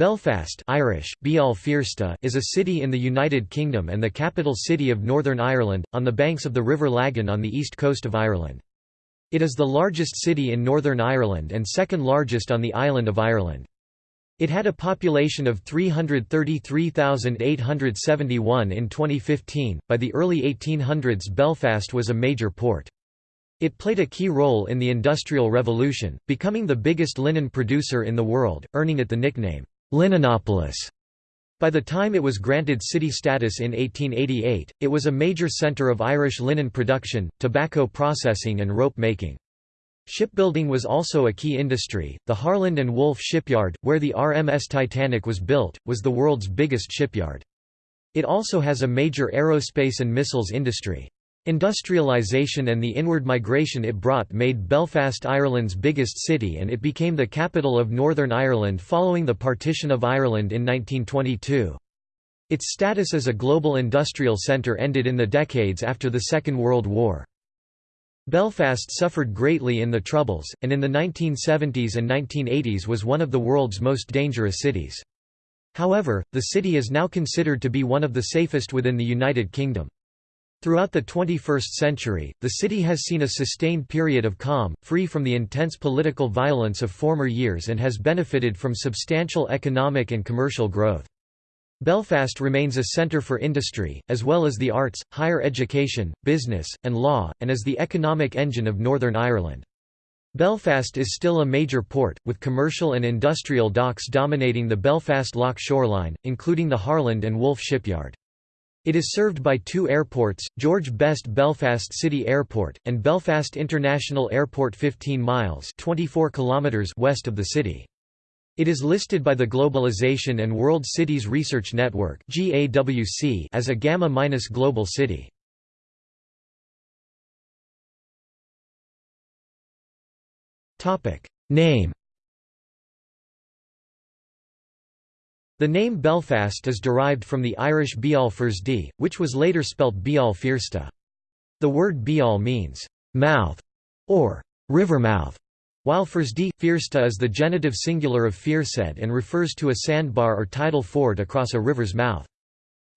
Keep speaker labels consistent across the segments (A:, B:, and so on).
A: Belfast Irish, is a city in the United Kingdom and the capital city of Northern Ireland, on the banks of the River Lagan on the east coast of Ireland. It is the largest city in Northern Ireland and second largest on the island of Ireland. It had a population of 333,871 in 2015. By the early 1800s, Belfast was a major port. It played a key role in the Industrial Revolution, becoming the biggest linen producer in the world, earning it the nickname, Linenopolis. By the time it was granted city status in 1888, it was a major centre of Irish linen production, tobacco processing and rope making. Shipbuilding was also a key industry. The Harland and Wolff shipyard, where the RMS Titanic was built, was the world's biggest shipyard. It also has a major aerospace and missiles industry. Industrialisation and the inward migration it brought made Belfast Ireland's biggest city and it became the capital of Northern Ireland following the partition of Ireland in 1922. Its status as a global industrial centre ended in the decades after the Second World War. Belfast suffered greatly in the Troubles, and in the 1970s and 1980s was one of the world's most dangerous cities. However, the city is now considered to be one of the safest within the United Kingdom. Throughout the 21st century, the city has seen a sustained period of calm, free from the intense political violence of former years and has benefited from substantial economic and commercial growth. Belfast remains a centre for industry, as well as the arts, higher education, business, and law, and is the economic engine of Northern Ireland. Belfast is still a major port, with commercial and industrial docks dominating the Belfast Lough shoreline, including the Harland and Wolff shipyard. It is served by two airports, George Best Belfast City Airport, and Belfast International Airport 15 miles 24 kilometers west of the city. It is listed by the Globalization and World Cities Research Network as a Gamma-minus global city. Name The name Belfast is derived from the Irish Beal Feirsde, which was later spelt Beal Feirste. The word Beal means mouth or river mouth, while Feirsde, Feirste is the genitive singular of Fearsed and refers to a sandbar or tidal ford across a river's mouth.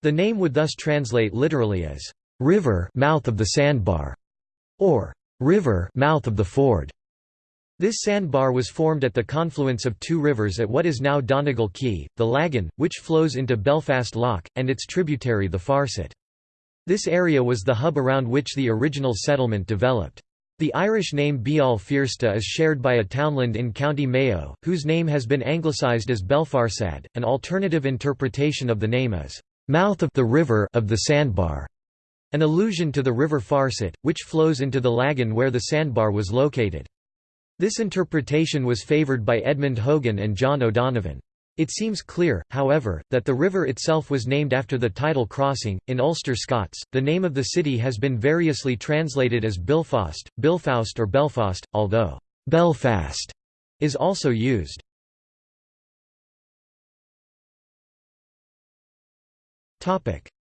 A: The name would thus translate literally as river mouth of the sandbar or river mouth of the ford. This sandbar was formed at the confluence of two rivers at what is now Donegal Quay, the Lagan, which flows into Belfast Lough, and its tributary the Farset. This area was the hub around which the original settlement developed. The Irish name Beal Feirste is shared by a townland in County Mayo, whose name has been anglicised as Belfarsad. An alternative interpretation of the name is, mouth of the river of the sandbar, an allusion to the river Farset, which flows into the Lagan where the sandbar was located. This interpretation was favoured by Edmund Hogan and John O'Donovan. It seems clear, however, that the river itself was named after the tidal crossing. In Ulster Scots, the name of the city has been variously translated as Bilfast, Bilfaust, or Belfast, although Belfast is also used.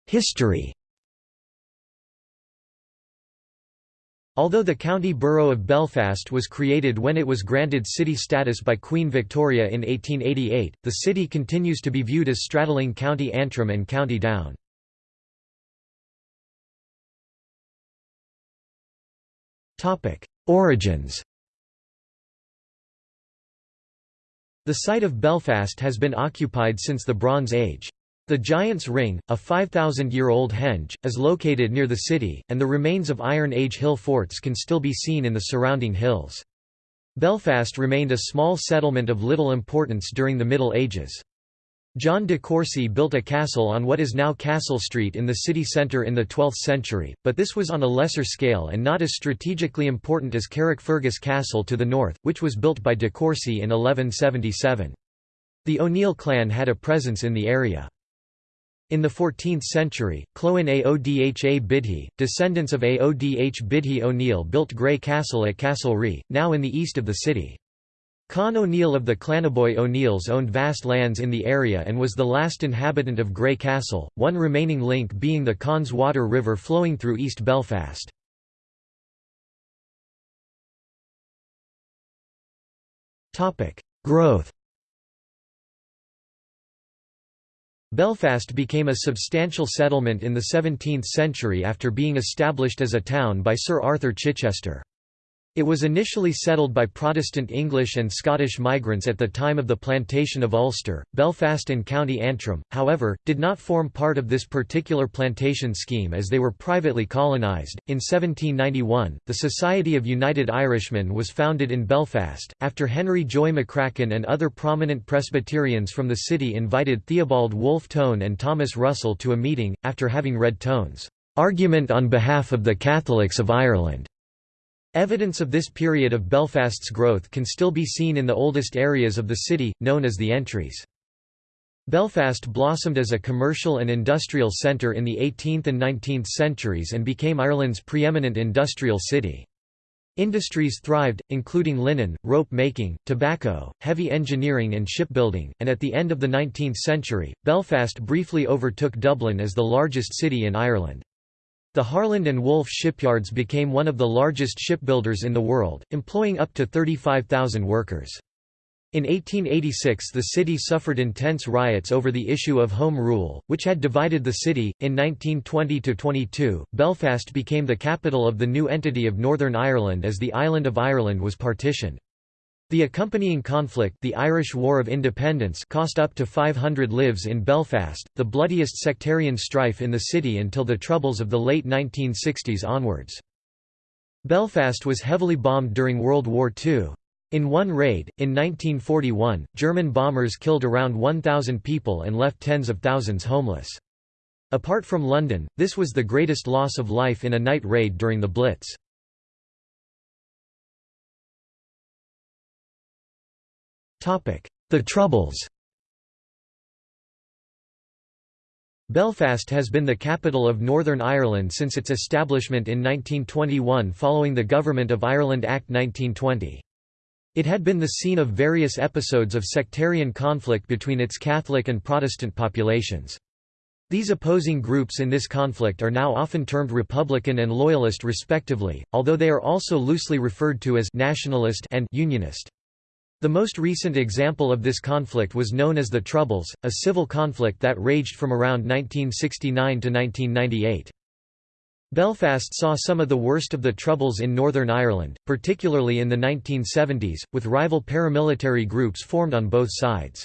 A: History Although the county borough of Belfast was created when it was granted city status by Queen Victoria in 1888, the city continues to be viewed as straddling County Antrim and County Down. Origins The site of Belfast has been occupied since the Bronze Age. The Giant's Ring, a 5,000-year-old henge, is located near the city, and the remains of Iron Age hill forts can still be seen in the surrounding hills. Belfast remained a small settlement of little importance during the Middle Ages. John de Courcy built a castle on what is now Castle Street in the city centre in the 12th century, but this was on a lesser scale and not as strategically important as Carrickfergus Castle to the north, which was built by de Courcy in 1177. The O'Neill clan had a presence in the area. In the 14th century, Clann Aodha Buidhe, descendants of Aodh Buidhe O'Neill built Grey Castle at Castlereagh, now in the east of the city. Con O'Neill of the Clannaboy O'Neills owned vast lands in the area and was the last inhabitant of Grey Castle, one remaining link being the Connswater River flowing through East Belfast. Growth Belfast became a substantial settlement in the 17th century after being established as a town by Sir Arthur Chichester. It was initially settled by Protestant English and Scottish migrants at the time of the plantation of Ulster. Belfast and County Antrim, however, did not form part of this particular plantation scheme as they were privately colonised. In 1791, the Society of United Irishmen was founded in Belfast, after Henry Joy McCracken and other prominent Presbyterians from the city invited Theobald Wolfe Tone and Thomas Russell to a meeting, after having read Tone's argument on behalf of the Catholics of Ireland. Evidence of this period of Belfast's growth can still be seen in the oldest areas of the city, known as the entries. Belfast blossomed as a commercial and industrial centre in the 18th and 19th centuries and became Ireland's preeminent industrial city. Industries thrived, including linen, rope making, tobacco, heavy engineering and shipbuilding, and at the end of the 19th century, Belfast briefly overtook Dublin as the largest city in Ireland. The Harland and Wolff shipyards became one of the largest shipbuilders in the world, employing up to 35,000 workers. In 1886 the city suffered intense riots over the issue of Home Rule, which had divided the city. In 1920–22, Belfast became the capital of the new entity of Northern Ireland as the island of Ireland was partitioned. The accompanying conflict the Irish War of Independence cost up to 500 lives in Belfast, the bloodiest sectarian strife in the city until the Troubles of the late 1960s onwards. Belfast was heavily bombed during World War II. In one raid, in 1941, German bombers killed around 1,000 people and left tens of thousands homeless. Apart from London, this was the greatest loss of life in a night raid during the Blitz. The Troubles Belfast has been the capital of Northern Ireland since its establishment in 1921 following the Government of Ireland Act 1920. It had been the scene of various episodes of sectarian conflict between its Catholic and Protestant populations. These opposing groups in this conflict are now often termed Republican and Loyalist respectively, although they are also loosely referred to as nationalist and Unionist. The most recent example of this conflict was known as the Troubles, a civil conflict that raged from around 1969 to 1998. Belfast saw some of the worst of the Troubles in Northern Ireland, particularly in the 1970s, with rival paramilitary groups formed on both sides.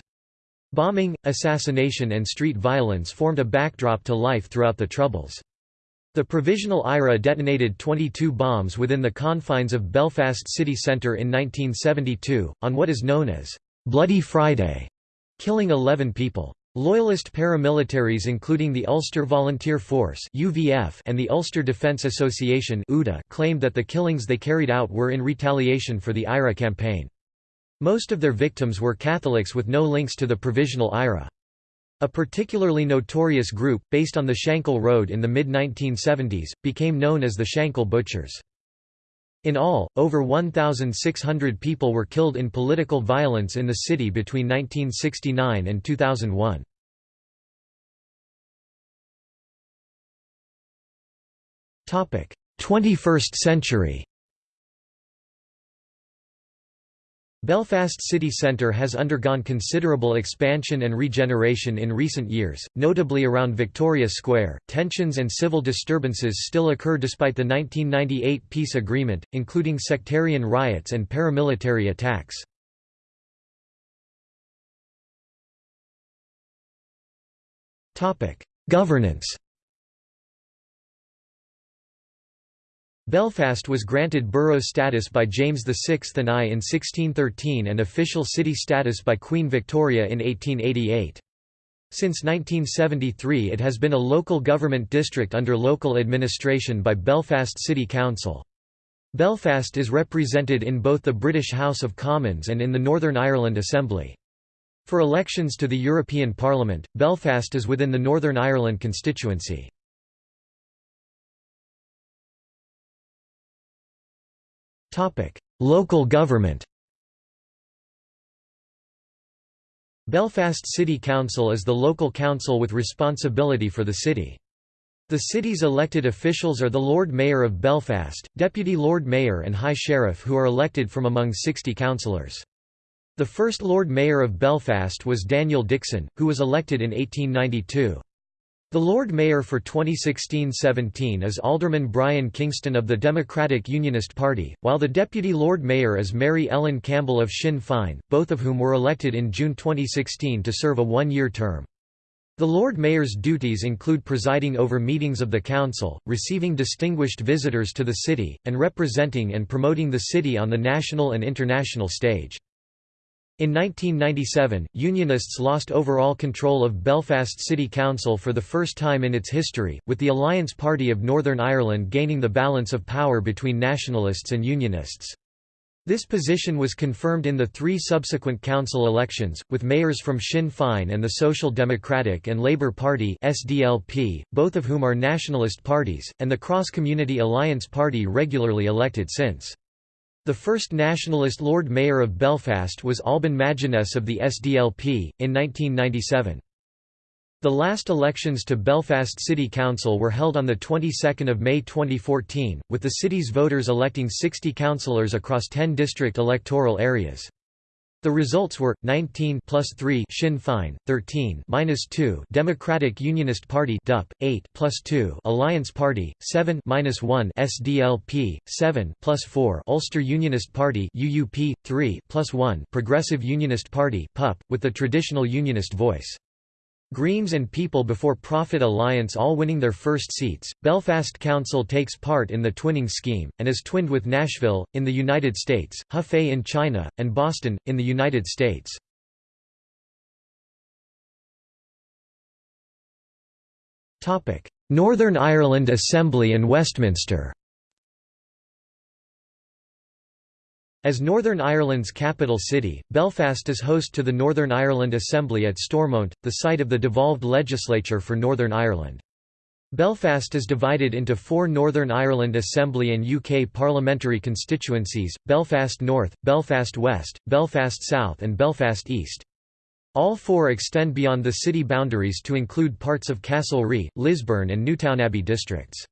A: Bombing, assassination and street violence formed a backdrop to life throughout the Troubles. The Provisional IRA detonated 22 bombs within the confines of Belfast city centre in 1972, on what is known as Bloody Friday, killing 11 people. Loyalist paramilitaries including the Ulster Volunteer Force and the Ulster Defence Association claimed that the killings they carried out were in retaliation for the IRA campaign. Most of their victims were Catholics with no links to the Provisional IRA. A particularly notorious group, based on the Shankill Road in the mid-1970s, became known as the Shankill Butchers. In all, over 1,600 people were killed in political violence in the city between 1969 and 2001. Topic: 21st century. Belfast city centre has undergone considerable expansion and regeneration in recent years, notably around Victoria Square. Tensions and civil disturbances still occur despite the 1998 peace agreement, including sectarian riots and paramilitary attacks. Topic: Governance Belfast was granted borough status by James VI and I in 1613 and official city status by Queen Victoria in 1888. Since 1973 it has been a local government district under local administration by Belfast City Council. Belfast is represented in both the British House of Commons and in the Northern Ireland Assembly. For elections to the European Parliament, Belfast is within the Northern Ireland constituency. Local government Belfast City Council is the local council with responsibility for the city. The city's elected officials are the Lord Mayor of Belfast, Deputy Lord Mayor and High Sheriff who are elected from among 60 councillors. The first Lord Mayor of Belfast was Daniel Dixon, who was elected in 1892. The Lord Mayor for 2016–17 is Alderman Brian Kingston of the Democratic Unionist Party, while the Deputy Lord Mayor is Mary Ellen Campbell of Sinn Féin, both of whom were elected in June 2016 to serve a one-year term. The Lord Mayor's duties include presiding over meetings of the Council, receiving distinguished visitors to the city, and representing and promoting the city on the national and international stage. In 1997, Unionists lost overall control of Belfast City Council for the first time in its history, with the Alliance Party of Northern Ireland gaining the balance of power between Nationalists and Unionists. This position was confirmed in the three subsequent council elections, with mayors from Sinn Féin and the Social Democratic and Labour Party SDLP, both of whom are nationalist parties, and the Cross Community Alliance Party regularly elected since. The first nationalist Lord Mayor of Belfast was Alban Maginness of the SDLP, in 1997. The last elections to Belfast City Council were held on the 22nd of May 2014, with the city's voters electing 60 councillors across 10 district electoral areas. The results were 19 plus 3 Sinn Féin, 13 minus 2 Democratic Unionist Party (DUP), 8 plus 2 Alliance Party, 7 minus 1 SDLP, 7 plus 4 Ulster Unionist Party (UUP), 3 plus 1 Progressive Unionist Party (PUP), with the traditional Unionist voice. Greens and People Before Profit Alliance all winning their first seats. Belfast Council takes part in the twinning scheme, and is twinned with Nashville, in the United States, Hefei in China, and Boston, in the United States. Northern Ireland Assembly and Westminster As Northern Ireland's capital city, Belfast is host to the Northern Ireland Assembly at Stormont, the site of the devolved legislature for Northern Ireland. Belfast is divided into four Northern Ireland Assembly and UK parliamentary constituencies, Belfast North, Belfast West, Belfast South and Belfast East. All four extend beyond the city boundaries to include parts of Castlereagh, Lisburn and Newtownabbey districts.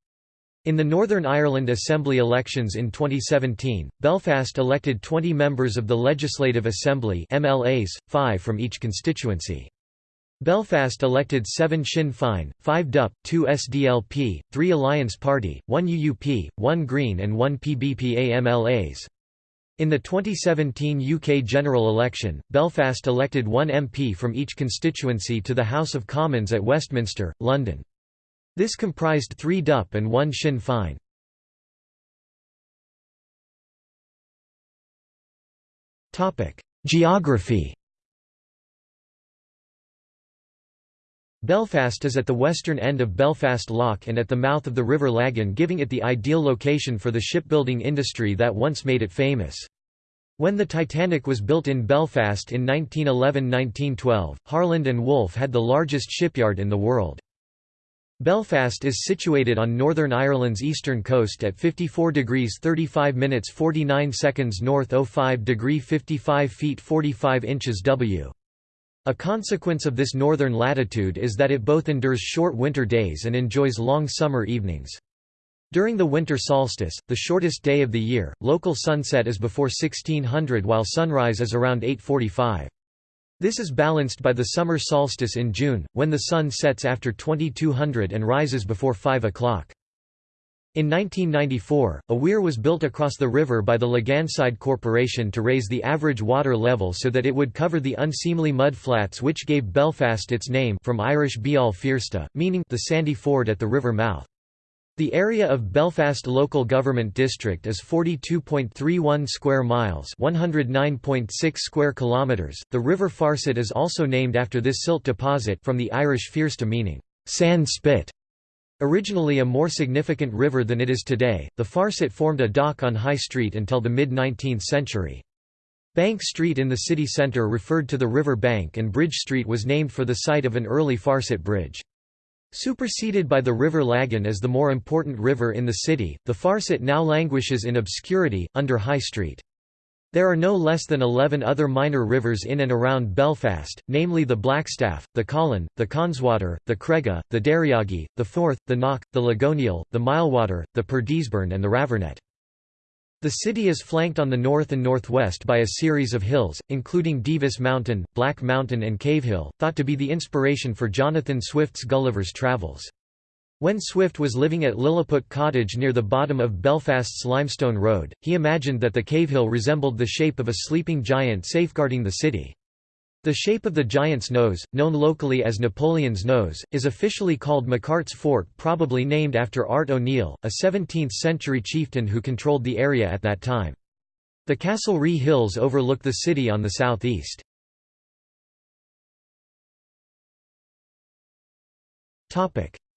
A: In the Northern Ireland Assembly elections in 2017, Belfast elected 20 members of the Legislative Assembly MLAs, five from each constituency. Belfast elected 7 Sinn Féin, 5 DUP, 2 SDLP, 3 Alliance Party, 1 UUP, 1 Green and 1 PBPA MLAs. In the 2017 UK general election, Belfast elected one MP from each constituency to the House of Commons at Westminster, London. This comprised three DUP and one Sinn Féin. Geography Belfast is at the western end of Belfast Lough and at the mouth of the River Lagan giving it the ideal location for the shipbuilding industry that once made it famous. When the Titanic was built in Belfast in 1911–1912, Harland and Wolff had the largest shipyard in the world. Belfast is situated on Northern Ireland's eastern coast at 54 degrees 35 minutes 49 seconds north 05 degree 55 feet 45 inches W. A consequence of this northern latitude is that it both endures short winter days and enjoys long summer evenings. During the winter solstice, the shortest day of the year, local sunset is before 1600 while sunrise is around 845. This is balanced by the summer solstice in June, when the sun sets after 2200 and rises before 5 o'clock. In 1994, a weir was built across the river by the Laganside Corporation to raise the average water level so that it would cover the unseemly mud flats which gave Belfast its name from Irish Beal Feirste, meaning the sandy ford at the river mouth. The area of Belfast Local Government District is 42.31 square miles, 109.6 square kilometers. The River Farset is also named after this silt deposit from the Irish Feirste meaning sand spit. Originally a more significant river than it is today, the Farset formed a dock on High Street until the mid-19th century. Bank Street in the city centre referred to the river bank and Bridge Street was named for the site of an early Farset bridge. Superseded by the River Lagan as the more important river in the city, the Farset now languishes in obscurity, under High Street. There are no less than 11 other minor rivers in and around Belfast, namely the Blackstaff, the Colin, the Connswater, the Cregagh, the Derryaghy, the Forth, the Knock, the Legoniel, the Milewater, the Purdysburn and the Ravernet. The city is flanked on the north and northwest by a series of hills, including Divis Mountain, Black Mountain and Cavehill, thought to be the inspiration for Jonathan Swift's Gulliver's Travels. When Swift was living at Lilliput Cottage near the bottom of Belfast's Limestone Road, he imagined that the cavehill resembled the shape of a sleeping giant safeguarding the city. The shape of the giant's nose, known locally as Napoleon's nose, is officially called McArt's Fort probably named after Art O'Neill, a 17th-century chieftain who controlled the area at that time. The Castlereagh Hills overlook the city on the southeast.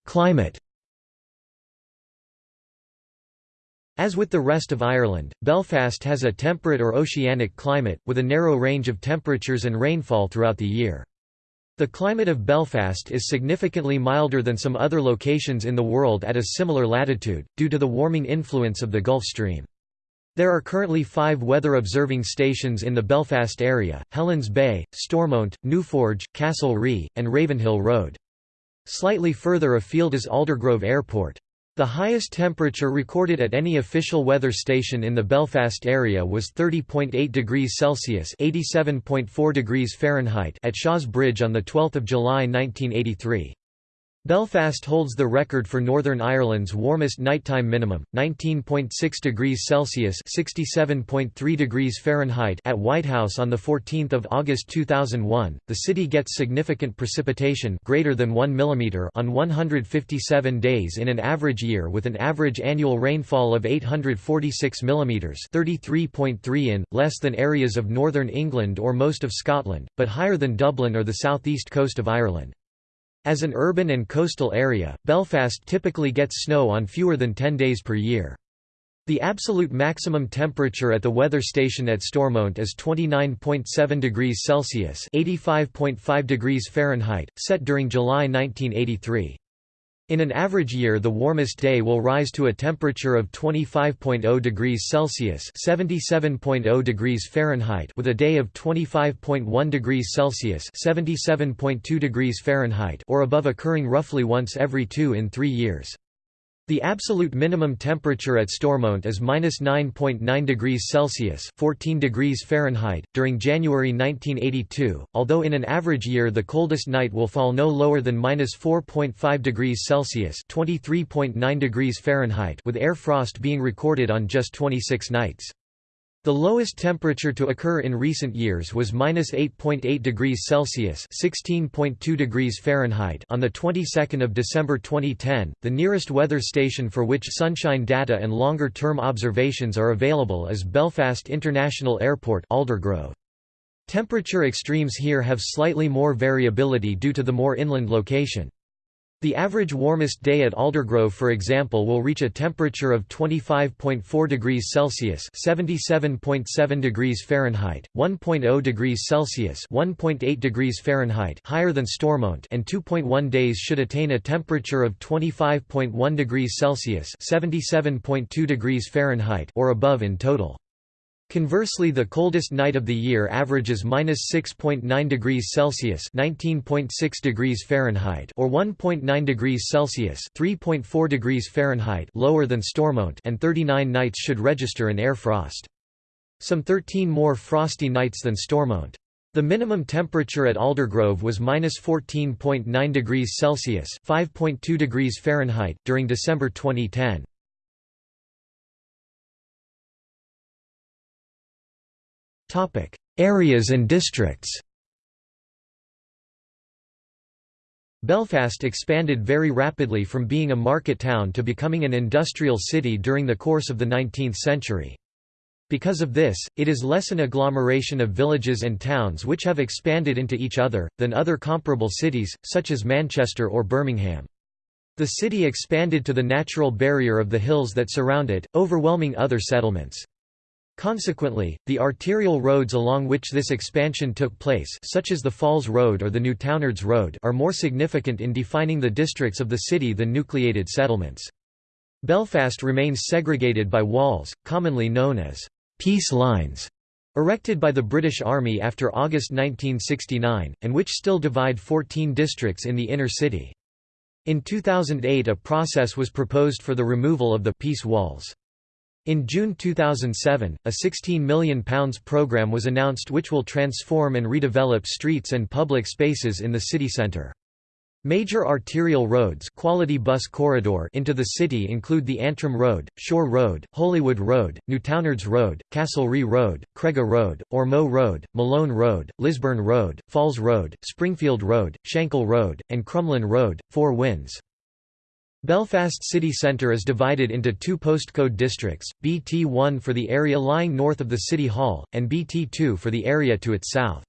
A: Climate As with the rest of Ireland, Belfast has a temperate or oceanic climate, with a narrow range of temperatures and rainfall throughout the year. The climate of Belfast is significantly milder than some other locations in the world at a similar latitude, due to the warming influence of the Gulf Stream. There are currently five weather observing stations in the Belfast area, Helens Bay, Stormont, Newforge, Castlereagh, and Ravenhill Road. Slightly further afield is Aldergrove Airport. The highest temperature recorded at any official weather station in the Belfast area was 30.8 degrees Celsius (87.4 degrees Fahrenheit) at Shaw's Bridge on the 12th of July 1983. Belfast holds the record for Northern Ireland's warmest nighttime minimum, 19.6 degrees Celsius (67.3 degrees Fahrenheit) at Whitehouse on the 14th of August 2001. The city gets significant precipitation, greater than 1 mm, on 157 days in an average year, with an average annual rainfall of 846 mm (33.3 in), less than areas of northern England or most of Scotland, but higher than Dublin or the southeast coast of Ireland. As an urban and coastal area, Belfast typically gets snow on fewer than 10 days per year. The absolute maximum temperature at the weather station at Stormont is 29.7 degrees Celsius (85.5 degrees Fahrenheit), set during July 1983. In an average year the warmest day will rise to a temperature of 25.0 degrees Celsius (77.0 degrees Fahrenheit) with a day of 25.1 degrees Celsius (77.2 degrees Fahrenheit) or above occurring roughly once every 2 in 3 years. The absolute minimum temperature at Stormont is minus 9.9 degrees Celsius (14 degrees Fahrenheit) during January 1982, although in an average year the coldest night will fall no lower than minus 4.5 degrees Celsius (23.9 degrees Fahrenheit), with air frost being recorded on just 26 nights. The lowest temperature to occur in recent years was minus 8.8 degrees Celsius (16.2 degrees Fahrenheit) on the 22nd of December 2010. The nearest weather station for which sunshine data and longer-term observations are available is Belfast International Airport, Aldergrove. Temperature extremes here have slightly more variability due to the more inland location. The average warmest day at Aldergrove for example will reach a temperature of 25.4 degrees Celsius (77.7 degrees Fahrenheit, 1.0 degrees Celsius (1.8 degrees Fahrenheit) higher than Stormont and 2.1 days should attain a temperature of 25.1 degrees Celsius (77.2 degrees Fahrenheit) or above in total. Conversely the coldest night of the year averages minus 6.9 degrees Celsius (19.6 degrees Fahrenheit) or 1.9 degrees Celsius (3.4 degrees Fahrenheit) lower than Stormont, and 39 nights should register an air frost. Some 13 more frosty nights than Stormont. The minimum temperature at Aldergrove was minus 14.9 degrees Celsius (5.2 degrees Fahrenheit) during December 2010. Areas and districts Belfast expanded very rapidly from being a market town to becoming an industrial city during the course of the 19th century. Because of this, it is less an agglomeration of villages and towns which have expanded into each other, than other comparable cities, such as Manchester or Birmingham. The city expanded to the natural barrier of the hills that surround it, overwhelming other settlements. Consequently, the arterial roads along which this expansion took place such as the Falls Road or the Newtownards Road are more significant in defining the districts of the city than nucleated settlements. Belfast remains segregated by walls, commonly known as «peace lines», erected by the British Army after August 1969, and which still divide 14 districts in the inner city. In 2008 a process was proposed for the removal of the «peace walls». In June 2007, a £16 million programme was announced which will transform and redevelop streets and public spaces in the city centre. Major arterial roads quality bus corridor into the city include the Antrim Road, Shore Road, Holywood Road, Newtownards Road, Castlereagh Road, Cregagh Road, Ormeau Road, Malone Road, Lisburn Road, Falls Road, Springfield Road, Shankill Road, and Crumlin Road, Four Winds. Belfast city centre is divided into two postcode districts, BT1 for the area lying north of the City Hall, and BT2 for the area to its south.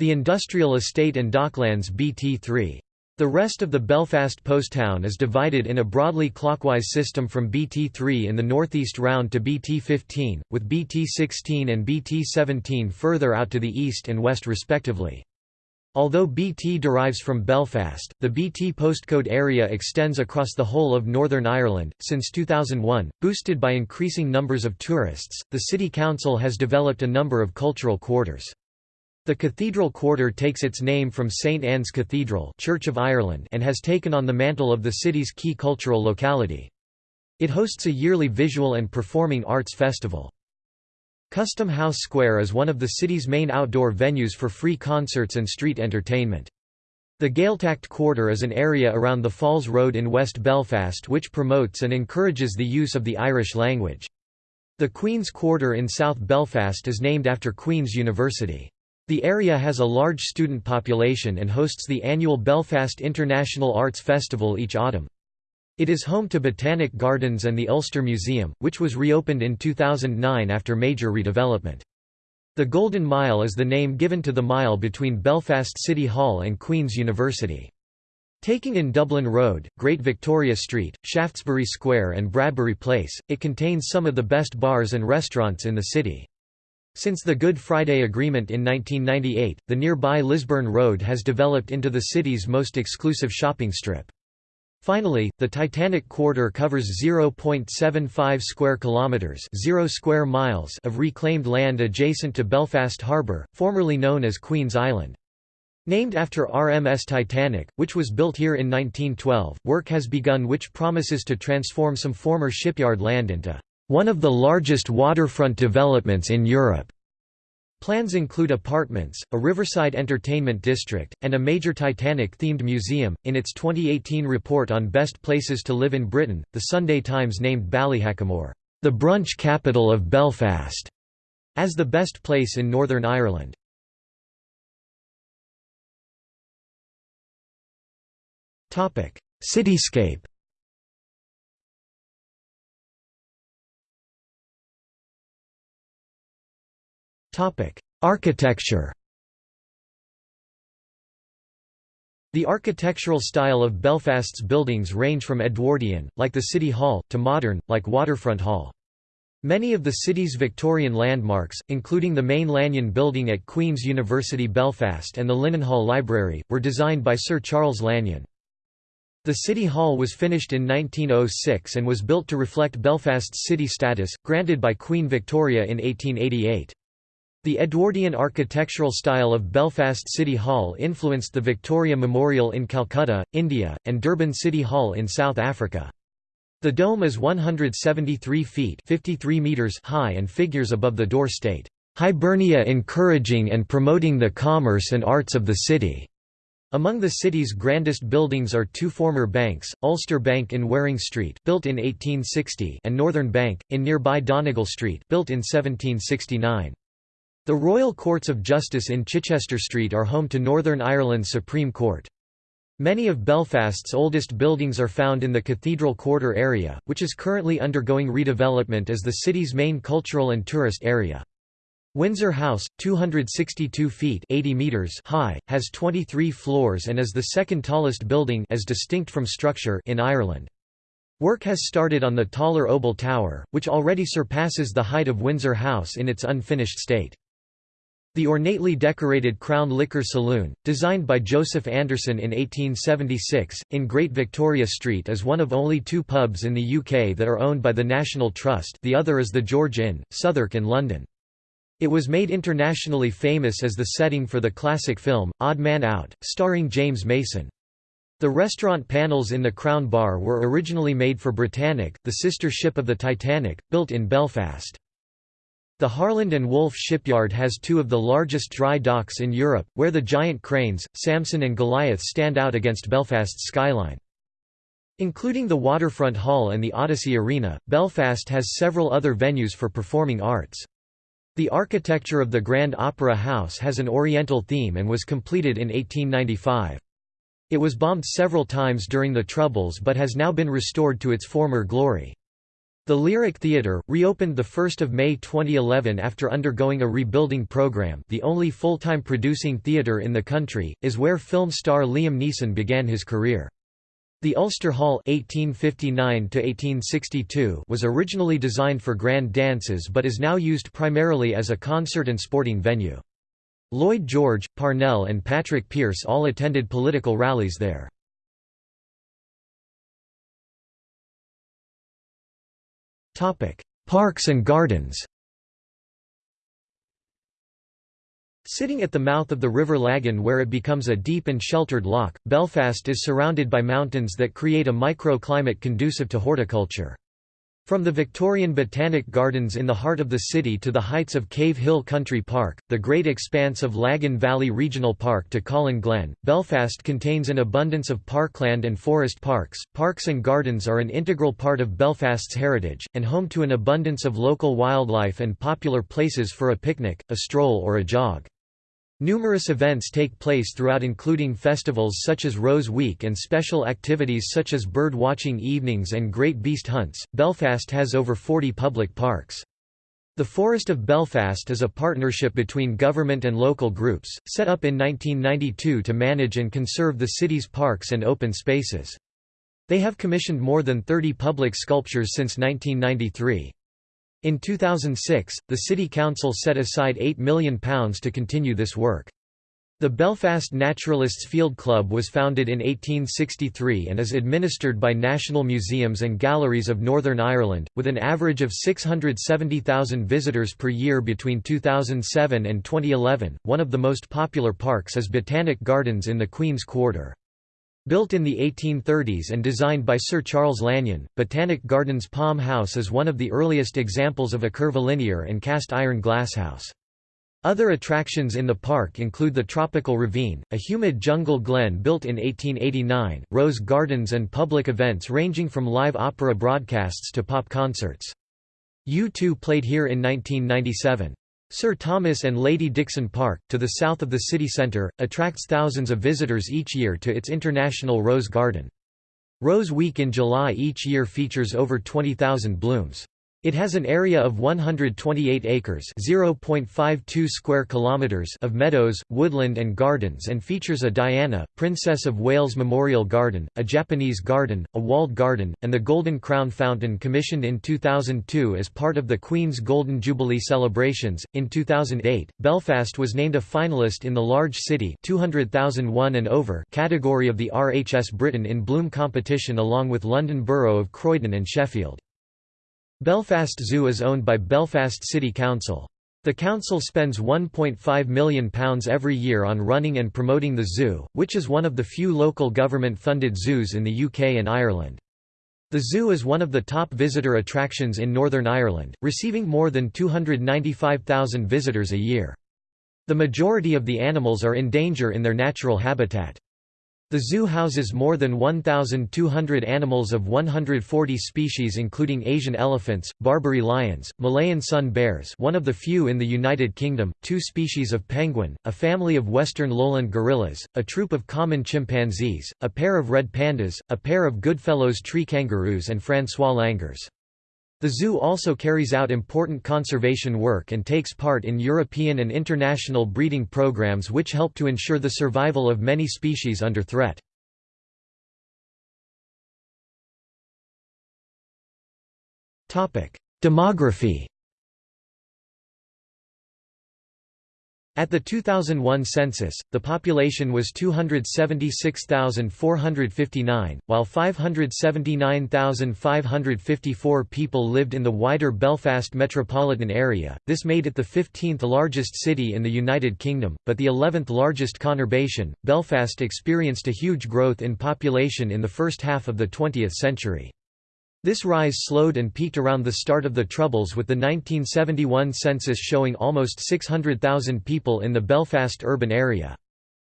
A: The industrial estate and docklands BT3. The rest of the Belfast post town is divided in a broadly clockwise system from BT3 in the northeast round to BT15, with BT16 and BT17 further out to the east and west respectively. Although BT derives from Belfast, the BT postcode area extends across the whole of Northern Ireland. Since 2001, boosted by increasing numbers of tourists, the City Council has developed a number of cultural quarters. The Cathedral Quarter takes its name from St Anne's Cathedral Church of Ireland and has taken on the mantle of the city's key cultural locality. It hosts a yearly visual and performing arts festival. Custom House Square is one of the city's main outdoor venues for free concerts and street entertainment. The Gaeltacht Quarter is an area around the Falls Road in West Belfast which promotes and encourages the use of the Irish language. The Queen's Quarter in South Belfast is named after Queen's University. The area has a large student population and hosts the annual Belfast International Arts Festival each autumn. It is home to Botanic Gardens and the Ulster Museum, which was reopened in 2009 after major redevelopment. The Golden Mile is the name given to the mile between Belfast City Hall and Queen's University. Taking in Dublin Road, Great Victoria Street, Shaftesbury Square and Bradbury Place, it contains some of the best bars and restaurants in the city. Since the Good Friday Agreement in 1998, the nearby Lisburn Road has developed into the city's most exclusive shopping strip. Finally, the Titanic Quarter covers 0.75 square kilometers, 0 square miles of reclaimed land adjacent to Belfast Harbour, formerly known as Queen's Island. Named after RMS Titanic, which was built here in 1912, work has begun which promises to transform some former shipyard land into one of the largest waterfront developments in Europe. Plans include apartments, a riverside entertainment district, and a major Titanic-themed museum. In its 2018 report on best places to live in Britain, The Sunday Times named Ballyhackamore, the brunch capital of Belfast, as the best place in Northern Ireland. Topic: Cityscape. Architecture The architectural style of Belfast's buildings range from Edwardian, like the City Hall, to modern, like Waterfront Hall. Many of the city's Victorian landmarks, including the main Lanyon building at Queen's University Belfast and the Linenhall Library, were designed by Sir Charles Lanyon. The City Hall was finished in 1906 and was built to reflect Belfast's city status, granted by Queen Victoria in 1888. The Edwardian architectural style of Belfast City Hall influenced the Victoria Memorial in Calcutta, India, and Durban City Hall in South Africa. The dome is 173 feet 53 meters high and figures above the door state, "...Hibernia encouraging and promoting the commerce and arts of the city." Among the city's grandest buildings are two former banks, Ulster Bank in Waring Street built in 1860 and Northern Bank, in nearby Donegal Street built in 1769. The Royal Courts of Justice in Chichester Street are home to Northern Ireland's Supreme Court. Many of Belfast's oldest buildings are found in the Cathedral Quarter area, which is currently undergoing redevelopment as the city's main cultural and tourist area. Windsor House, 262 feet 80 meters high, has 23 floors and is the second tallest building as distinct from structure in Ireland. Work has started on the taller Obel Tower, which already surpasses the height of Windsor House in its unfinished state. The ornately decorated Crown Liquor Saloon, designed by Joseph Anderson in 1876, in Great Victoria Street is one of only two pubs in the UK that are owned by the National Trust the other is the George Inn, Southwark in London. It was made internationally famous as the setting for the classic film, Odd Man Out, starring James Mason. The restaurant panels in the Crown Bar were originally made for Britannic, the sister ship of the Titanic, built in Belfast. The Harland and Wolff shipyard has two of the largest dry docks in Europe, where the giant cranes, Samson and Goliath stand out against Belfast's skyline. Including the Waterfront Hall and the Odyssey Arena, Belfast has several other venues for performing arts. The architecture of the Grand Opera House has an Oriental theme and was completed in 1895. It was bombed several times during the Troubles but has now been restored to its former glory. The Lyric Theatre, reopened 1 May 2011 after undergoing a rebuilding program the only full-time producing theatre in the country, is where film star Liam Neeson began his career. The Ulster Hall 1859 was originally designed for grand dances but is now used primarily as a concert and sporting venue. Lloyd George, Parnell and Patrick Pearse all attended political rallies there. Topic: Parks and gardens. Sitting at the mouth of the River Lagan where it becomes a deep and sheltered loch, Belfast is surrounded by mountains that create a microclimate conducive to horticulture. From the Victorian Botanic Gardens in the heart of the city to the heights of Cave Hill Country Park, the great expanse of Lagan Valley Regional Park to Colin Glen, Belfast contains an abundance of parkland and forest parks. Parks and gardens are an integral part of Belfast's heritage, and home to an abundance of local wildlife and popular places for a picnic, a stroll or a jog. Numerous events take place throughout including festivals such as Rose Week and special activities such as bird watching evenings and great beast hunts. Belfast has over 40 public parks. The Forest of Belfast is a partnership between government and local groups, set up in 1992 to manage and conserve the city's parks and open spaces. They have commissioned more than 30 public sculptures since 1993. In 2006, the City Council set aside £8 million to continue this work. The Belfast Naturalists Field Club was founded in 1863 and is administered by National Museums and Galleries of Northern Ireland, with an average of 670,000 visitors per year between 2007 and 2011. One of the most popular parks is Botanic Gardens in the Queen's Quarter. Built in the 1830s and designed by Sir Charles Lanyon, Botanic Gardens Palm House is one of the earliest examples of a curvilinear and cast iron glasshouse. Other attractions in the park include the Tropical Ravine, a humid jungle glen built in 1889, rose gardens and public events ranging from live opera broadcasts to pop concerts. U2 played here in 1997. Sir Thomas and Lady Dixon Park, to the south of the city centre, attracts thousands of visitors each year to its International Rose Garden. Rose Week in July each year features over 20,000 blooms. It has an area of 128 acres (0.52 square kilometers) of meadows, woodland and gardens and features a Diana, Princess of Wales Memorial Garden, a Japanese garden, a walled garden, and the Golden Crown Fountain commissioned in 2002 as part of the Queen's Golden Jubilee celebrations. In 2008, Belfast was named a finalist in the Large City 200,001 and over category of the RHS Britain in Bloom competition along with London Borough of Croydon and Sheffield. Belfast Zoo is owned by Belfast City Council. The council spends £1.5 million every year on running and promoting the zoo, which is one of the few local government-funded zoos in the UK and Ireland. The zoo is one of the top visitor attractions in Northern Ireland, receiving more than 295,000 visitors a year. The majority of the animals are in danger in their natural habitat. The zoo houses more than 1,200 animals of 140 species including Asian elephants, Barbary lions, Malayan sun bears one of the few in the United Kingdom, two species of penguin, a family of western lowland gorillas, a troop of common chimpanzees, a pair of red pandas, a pair of Goodfellows tree kangaroos and Francois langurs. The zoo also carries out important conservation work and takes part in European and international breeding programs which help to ensure the survival of many species under threat. Demography At the 2001 census, the population was 276,459, while 579,554 people lived in the wider Belfast metropolitan area. This made it the 15th largest city in the United Kingdom, but the 11th largest conurbation. Belfast experienced a huge growth in population in the first half of the 20th century. This rise slowed and peaked around the start of the Troubles with the 1971 census showing almost 600,000 people in the Belfast urban area.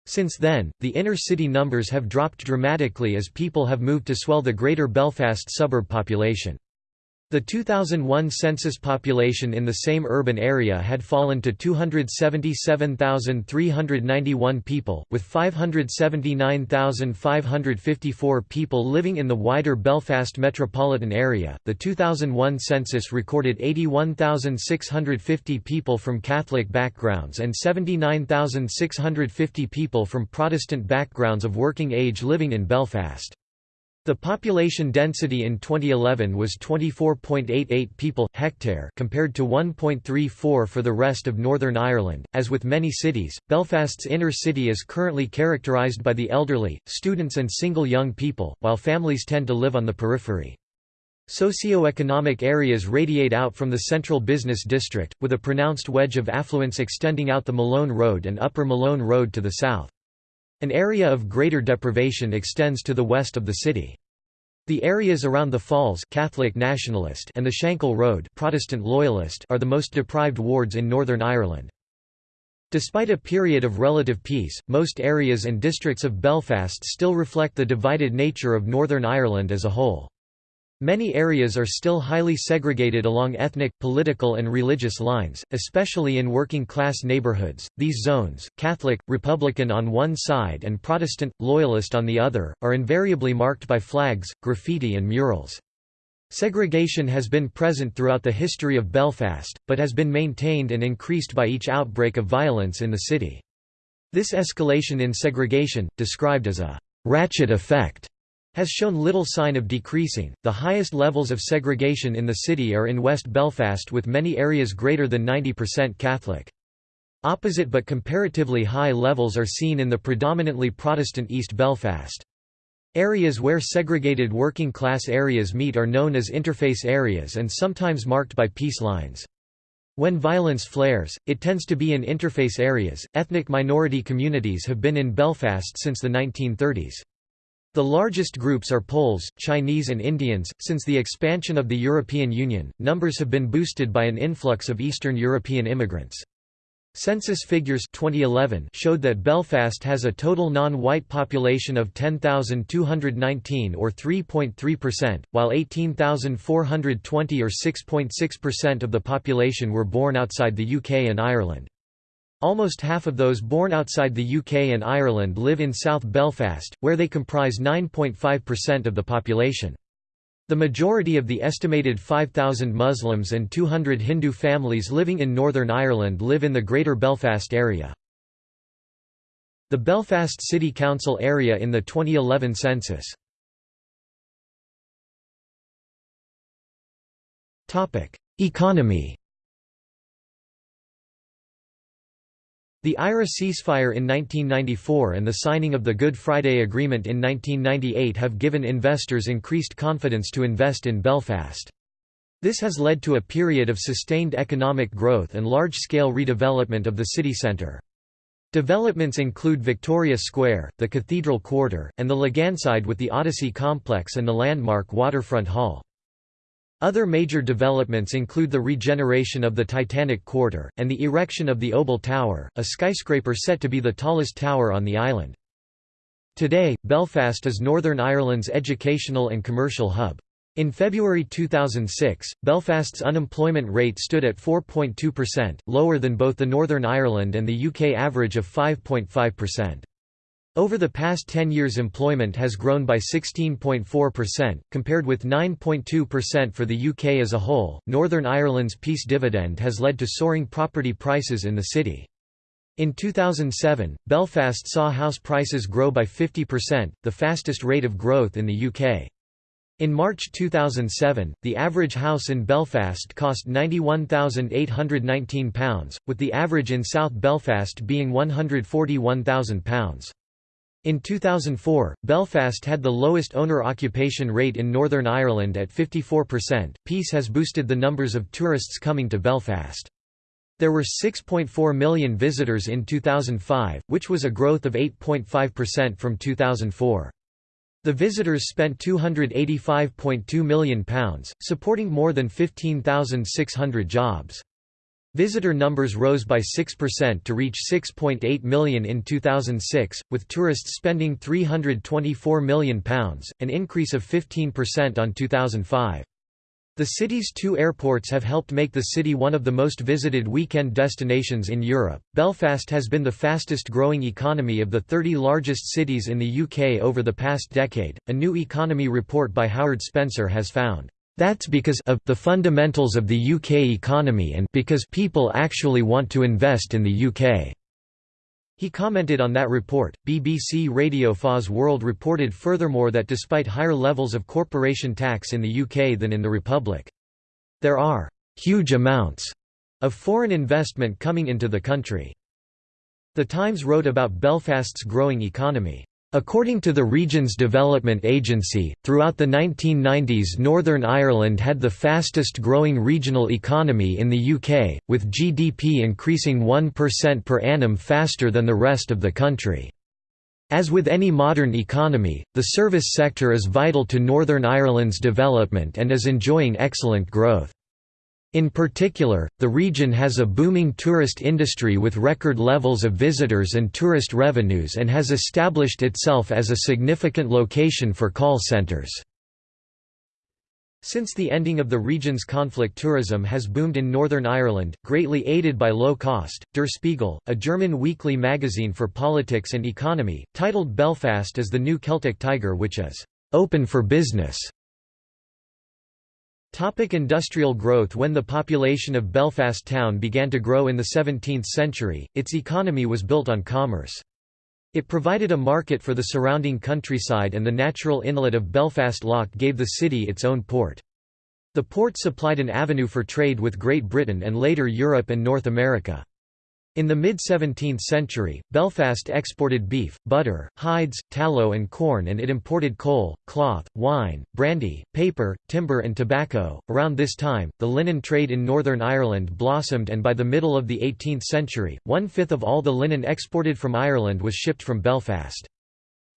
A: Since then, the inner city numbers have dropped dramatically as people have moved to swell the greater Belfast suburb population. The 2001 census population in the same urban area had fallen to 277,391 people, with 579,554 people living in the wider Belfast metropolitan area. The 2001 census recorded 81,650 people from Catholic backgrounds and 79,650 people from Protestant backgrounds of working age living in Belfast. The population density in 2011 was 24.88 people hectare compared to 1.34 for the rest of Northern Ireland. As with many cities, Belfast's inner city is currently characterised by the elderly, students and single young people, while families tend to live on the periphery. Socio-economic areas radiate out from the central business district, with a pronounced wedge of affluence extending out the Malone Road and Upper Malone Road to the south. An area of greater deprivation extends to the west of the city. The areas around the Falls Catholic Nationalist and the Shankill Road Protestant Loyalist are the most deprived wards in Northern Ireland. Despite a period of relative peace, most areas and districts of Belfast still reflect the divided nature of Northern Ireland as a whole. Many areas are still highly segregated along ethnic, political, and religious lines, especially in working class neighborhoods. These zones, Catholic, Republican on one side and Protestant, Loyalist on the other, are invariably marked by flags, graffiti, and murals. Segregation has been present throughout the history of Belfast, but has been maintained and increased by each outbreak of violence in the city. This escalation in segregation, described as a ratchet effect, has shown little sign of decreasing. The highest levels of segregation in the city are in West Belfast with many areas greater than 90% Catholic. Opposite but comparatively high levels are seen in the predominantly Protestant East Belfast. Areas where segregated working class areas meet are known as interface areas and sometimes marked by peace lines. When violence flares, it tends to be in interface areas. Ethnic minority communities have been in Belfast since the 1930s. The largest groups are Poles, Chinese and Indians. Since the expansion of the European Union, numbers have been boosted by an influx of Eastern European immigrants. Census figures 2011 showed that Belfast has a total non-white population of 10,219 or 3.3%, while 18,420 or 6.6% of the population were born outside the UK and Ireland. Almost half of those born outside the UK and Ireland live in South Belfast, where they comprise 9.5% of the population. The majority of the estimated 5,000 Muslims and 200 Hindu families living in Northern Ireland live in the Greater Belfast area. The Belfast City Council area in the 2011 census. Economy The IRA ceasefire in 1994 and the signing of the Good Friday Agreement in 1998 have given investors increased confidence to invest in Belfast. This has led to a period of sustained economic growth and large-scale redevelopment of the city centre. Developments include Victoria Square, the Cathedral Quarter, and the Laganside with the Odyssey Complex and the landmark Waterfront Hall. Other major developments include the regeneration of the Titanic Quarter, and the erection of the Obel Tower, a skyscraper set to be the tallest tower on the island. Today, Belfast is Northern Ireland's educational and commercial hub. In February 2006, Belfast's unemployment rate stood at 4.2%, lower than both the Northern Ireland and the UK average of 5.5%. Over the past 10 years employment has grown by 16.4%, compared with 9.2% for the UK as a whole. Northern Ireland's peace dividend has led to soaring property prices in the city. In 2007, Belfast saw house prices grow by 50%, the fastest rate of growth in the UK. In March 2007, the average house in Belfast cost £91,819, with the average in South Belfast being £141,000. In 2004, Belfast had the lowest owner occupation rate in Northern Ireland at 54%. Peace has boosted the numbers of tourists coming to Belfast. There were 6.4 million visitors in 2005, which was a growth of 8.5% from 2004. The visitors spent £285.2 million, supporting more than 15,600 jobs. Visitor numbers rose by 6% to reach 6.8 million in 2006, with tourists spending £324 million, an increase of 15% on 2005. The city's two airports have helped make the city one of the most visited weekend destinations in Europe. Belfast has been the fastest growing economy of the 30 largest cities in the UK over the past decade. A new economy report by Howard Spencer has found that's because of the fundamentals of the UK economy and because people actually want to invest in the UK. He commented on that report. BBC Radio 4's World reported furthermore that despite higher levels of corporation tax in the UK than in the Republic, there are huge amounts of foreign investment coming into the country. The Times wrote about Belfast's growing economy. According to the region's development agency, throughout the 1990s Northern Ireland had the fastest growing regional economy in the UK, with GDP increasing 1% per annum faster than the rest of the country. As with any modern economy, the service sector is vital to Northern Ireland's development and is enjoying excellent growth. In particular, the region has a booming tourist industry with record levels of visitors and tourist revenues and has established itself as a significant location for call centres. Since the ending of the region's conflict tourism has boomed in Northern Ireland, greatly aided by low cost. Der Spiegel, a German weekly magazine for politics and economy, titled Belfast as the new Celtic Tiger which is open for business. Topic industrial growth When the population of Belfast town began to grow in the 17th century, its economy was built on commerce. It provided a market for the surrounding countryside and the natural inlet of Belfast Lough gave the city its own port. The port supplied an avenue for trade with Great Britain and later Europe and North America. In the mid-17th century, Belfast exported beef, butter, hides, tallow and corn and it imported coal, cloth, wine, brandy, paper, timber and tobacco. Around this time, the linen trade in Northern Ireland blossomed and by the middle of the 18th century, one-fifth of all the linen exported from Ireland was shipped from Belfast.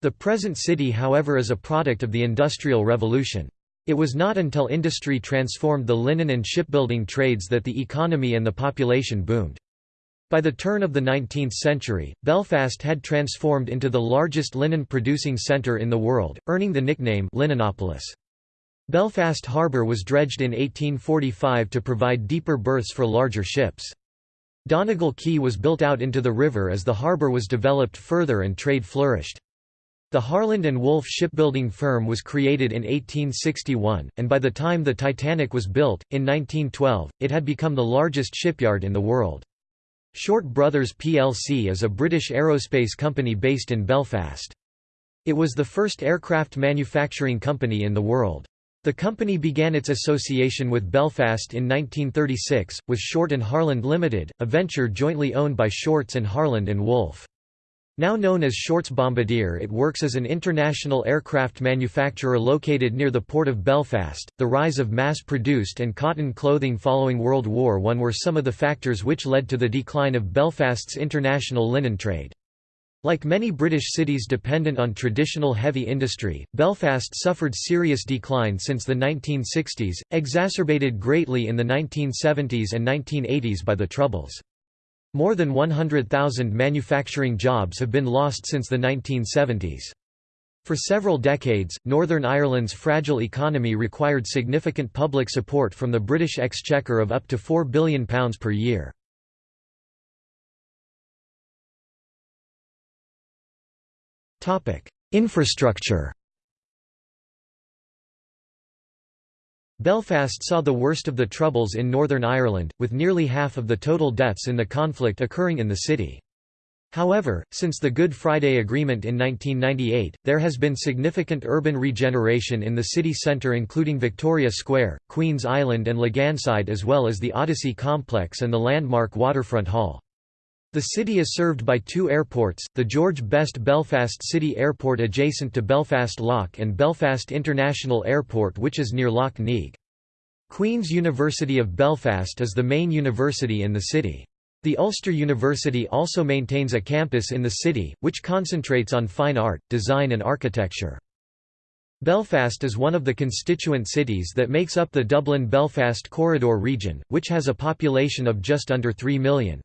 A: The present city however is a product of the Industrial Revolution. It was not until industry transformed the linen and shipbuilding trades that the economy and the population boomed. By the turn of the 19th century, Belfast had transformed into the largest linen-producing centre in the world, earning the nickname Linenopolis. Belfast Harbour was dredged in 1845 to provide deeper berths for larger ships. Donegal Quay was built out into the river as the harbour was developed further and trade flourished. The Harland and Wolff shipbuilding firm was created in 1861, and by the time the Titanic was built, in 1912, it had become the largest shipyard in the world. Short Brothers plc is a British aerospace company based in Belfast. It was the first aircraft manufacturing company in the world. The company began its association with Belfast in 1936, with Short and Harland Limited, a venture jointly owned by Shorts and Harland and Wolff. Now known as Shorts Bombardier, it works as an international aircraft manufacturer located near the port of Belfast. The rise of mass produced and cotton clothing following World War I were some of the factors which led to the decline of Belfast's international linen trade. Like many British cities dependent on traditional heavy industry, Belfast suffered serious decline since the 1960s, exacerbated greatly in the 1970s and 1980s by the Troubles. More than 100,000 manufacturing jobs have been lost since the 1970s. For several decades, Northern Ireland's fragile economy required significant public support from the British Exchequer of up to £4 billion per year. Infrastructure Belfast saw the worst of the Troubles in Northern Ireland, with nearly half of the total deaths in the conflict occurring in the city. However, since the Good Friday Agreement in 1998, there has been significant urban regeneration in the city centre including Victoria Square, Queen's Island and Laganside as well as the Odyssey Complex and the landmark Waterfront Hall. The city is served by two airports, the George Best Belfast City Airport adjacent to Belfast Lough and Belfast International Airport which is near Lough Neagh. Queen's University of Belfast is the main university in the city. The Ulster University also maintains a campus in the city, which concentrates on fine art, design and architecture. Belfast is one of the constituent cities that makes up the Dublin-Belfast Corridor region, which has a population of just under 3 million.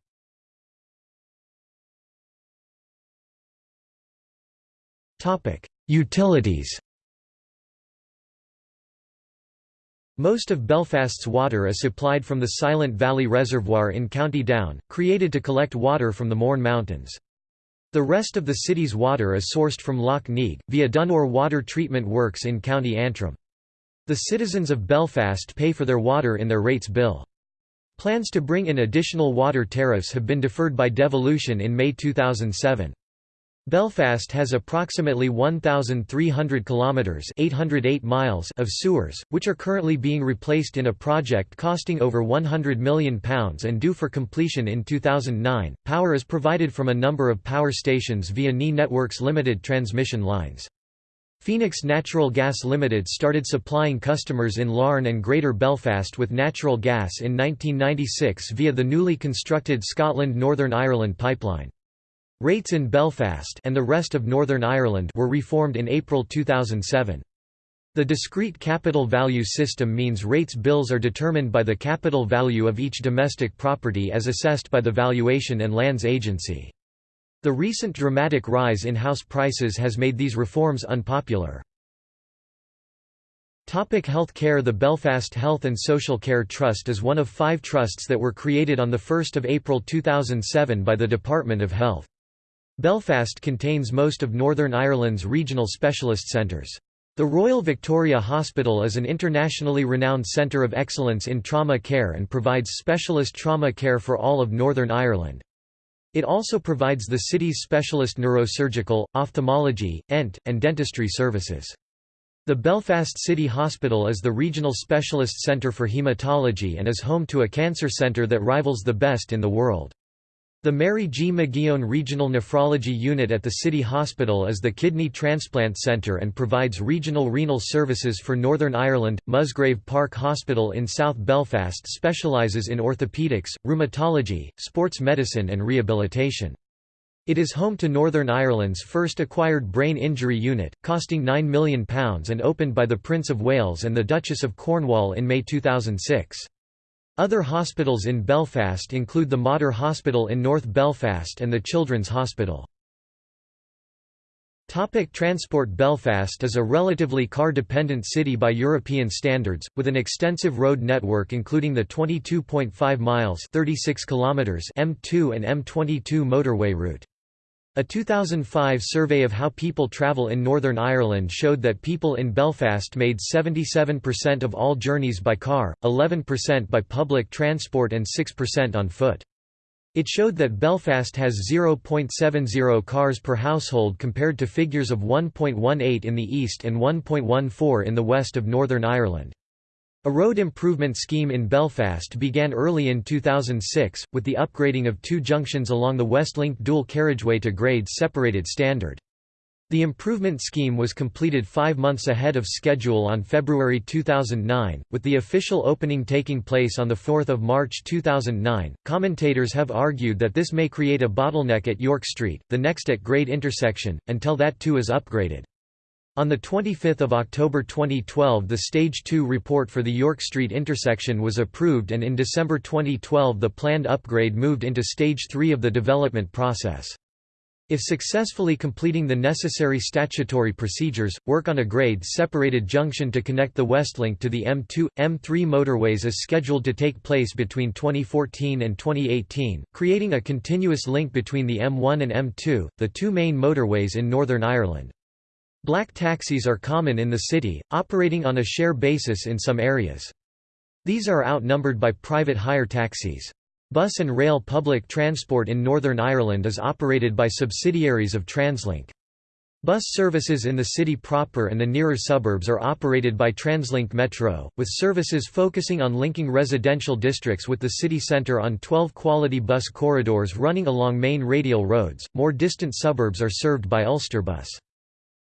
A: Utilities Most of Belfast's water is supplied from the Silent Valley Reservoir in County Down, created to collect water from the Mourne Mountains. The rest of the city's water is sourced from Lough Neagh, via Dunore Water Treatment Works in County Antrim. The citizens of Belfast pay for their water in their rates bill. Plans to bring in additional water tariffs have been deferred by devolution in May 2007. Belfast has approximately 1,300 kilometres 808 miles of sewers, which are currently being replaced in a project costing over £100 million and due for completion in 2009. Power is provided from a number of power stations via NE Networks Limited transmission lines. Phoenix Natural Gas Limited started supplying customers in Larne and Greater Belfast with natural gas in 1996 via the newly constructed Scotland Northern Ireland pipeline. Rates in Belfast and the rest of Northern Ireland were reformed in April 2007. The discrete capital value system means rates bills are determined by the capital value of each domestic property as assessed by the Valuation and Lands Agency. The recent dramatic rise in house prices has made these reforms unpopular. Topic health care The Belfast Health and Social Care Trust is one of five trusts that were created on 1 April 2007 by the Department of Health. Belfast contains most of Northern Ireland's regional specialist centres. The Royal Victoria Hospital is an internationally renowned centre of excellence in trauma care and provides specialist trauma care for all of Northern Ireland. It also provides the city's specialist neurosurgical, ophthalmology, ENT, and dentistry services. The Belfast City Hospital is the regional specialist centre for haematology and is home to a cancer centre that rivals the best in the world. The Mary G. McGeown Regional Nephrology Unit at the City Hospital is the kidney transplant centre and provides regional renal services for Northern Ireland. Musgrave Park Hospital in South Belfast specialises in orthopaedics, rheumatology, sports medicine and rehabilitation. It is home to Northern Ireland's first acquired brain injury unit, costing £9 million and opened by the Prince of Wales and the Duchess of Cornwall in May 2006. Other hospitals in Belfast include the Mater Hospital in North Belfast and the Children's Hospital. Topic transport Belfast is a relatively car-dependent city by European standards, with an extensive road network including the 22.5 miles 36 kilometers M2 and M22 motorway route. A 2005 survey of how people travel in Northern Ireland showed that people in Belfast made 77% of all journeys by car, 11% by public transport and 6% on foot. It showed that Belfast has 0.70 cars per household compared to figures of 1.18 in the east and 1.14 in the west of Northern Ireland. A road improvement scheme in Belfast began early in 2006, with the upgrading of two junctions along the Westlink dual carriageway to grade-separated standard. The improvement scheme was completed five months ahead of schedule on February 2009, with the official opening taking place on 4 March 2009. Commentators have argued that this may create a bottleneck at York Street, the next at grade intersection, until that too is upgraded. On 25 October 2012 the Stage 2 report for the York Street intersection was approved and in December 2012 the planned upgrade moved into Stage 3 of the development process. If successfully completing the necessary statutory procedures, work on a grade-separated junction to connect the Westlink to the M2, M3 motorways is scheduled to take place between 2014 and 2018, creating a continuous link between the M1 and M2, the two main motorways in Northern Ireland. Black taxis are common in the city, operating on a share basis in some areas. These are outnumbered by private hire taxis. Bus and rail public transport in Northern Ireland is operated by subsidiaries of Translink. Bus services in the city proper and the nearer suburbs are operated by Translink Metro, with services focusing on linking residential districts with the city centre on 12 quality bus corridors running along main radial roads. More distant suburbs are served by Ulsterbus.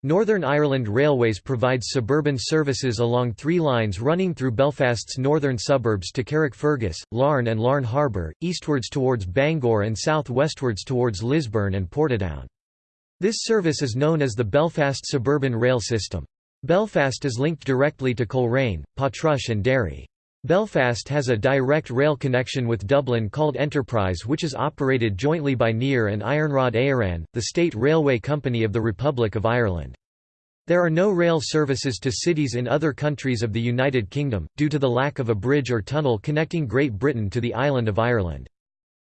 A: Northern Ireland Railways provides suburban services along three lines running through Belfast's northern suburbs to Carrickfergus, Larne and Larne Harbour, eastwards towards Bangor and south-westwards towards Lisburn and Portadown. This service is known as the Belfast Suburban Rail System. Belfast is linked directly to Coleraine, Portrush and Derry. Belfast has a direct rail connection with Dublin called Enterprise which is operated jointly by NIR and Iarnród Éireann, the state railway company of the Republic of Ireland. There are no rail services to cities in other countries of the United Kingdom, due to the lack of a bridge or tunnel connecting Great Britain to the island of Ireland.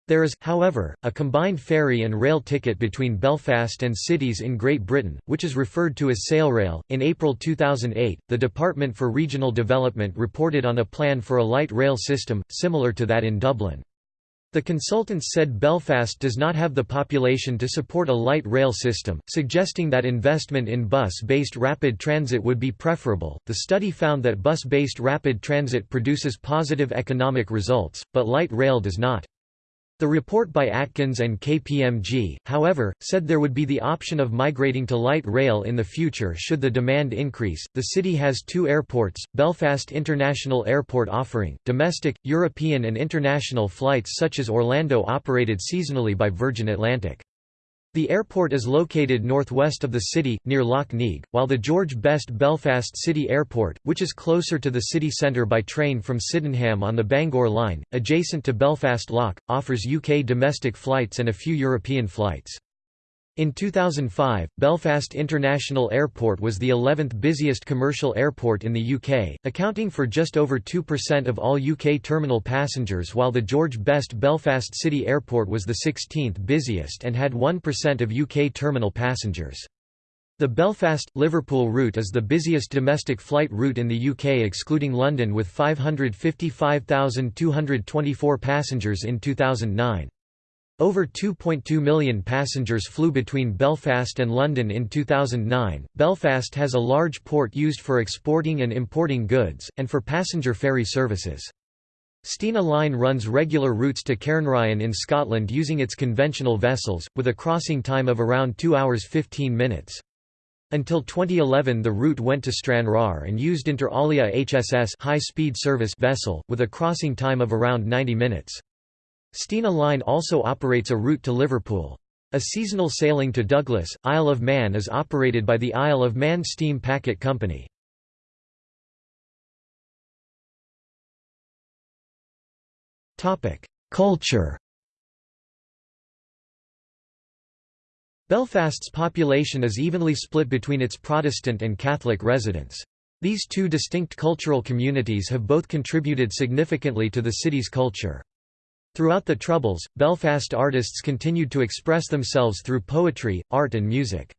A: There is, however, a combined ferry and rail ticket between Belfast and cities in Great Britain, which is referred to as Sailrail. In April 2008, the Department for Regional Development reported on a plan for a light rail system, similar to that in Dublin. The consultants said Belfast does not have the population to support a light rail system, suggesting that investment in bus based rapid transit would be preferable. The study found that bus based rapid transit produces positive economic results, but light rail does not. The report by Atkins and KPMG, however, said there would be the option of migrating to light rail in the future should the demand increase. The city has two airports Belfast International Airport offering domestic, European, and international flights such as Orlando operated seasonally by Virgin Atlantic. The airport is located northwest of the city, near Lough Neagh, while the George Best Belfast City Airport, which is closer to the city centre by train from Sydenham on the Bangor line, adjacent to Belfast Lough, offers UK domestic flights and a few European flights. In 2005, Belfast International Airport was the 11th busiest commercial airport in the UK, accounting for just over 2% of all UK terminal passengers while the George Best Belfast City Airport was the 16th busiest and had 1% of UK terminal passengers. The Belfast-Liverpool route is the busiest domestic flight route in the UK excluding London with 555,224 passengers in 2009. Over 2.2 million passengers flew between Belfast and London in 2009. Belfast has a large port used for exporting and importing goods, and for passenger ferry services. Stena Line runs regular routes to Cairnryan in Scotland using its conventional vessels, with a crossing time of around 2 hours 15 minutes. Until 2011 the route went to Stranraer and used Inter Alia HSS high-speed service vessel, with a crossing time of around 90 minutes. Stena Line also operates a route to Liverpool. A seasonal sailing to Douglas, Isle of Man is operated by the Isle of Man Steam Packet Company. Culture Belfast's population is evenly split between its Protestant and Catholic residents. These two distinct cultural communities have both contributed significantly to the city's culture. Throughout the Troubles, Belfast artists continued to express themselves through poetry, art and music.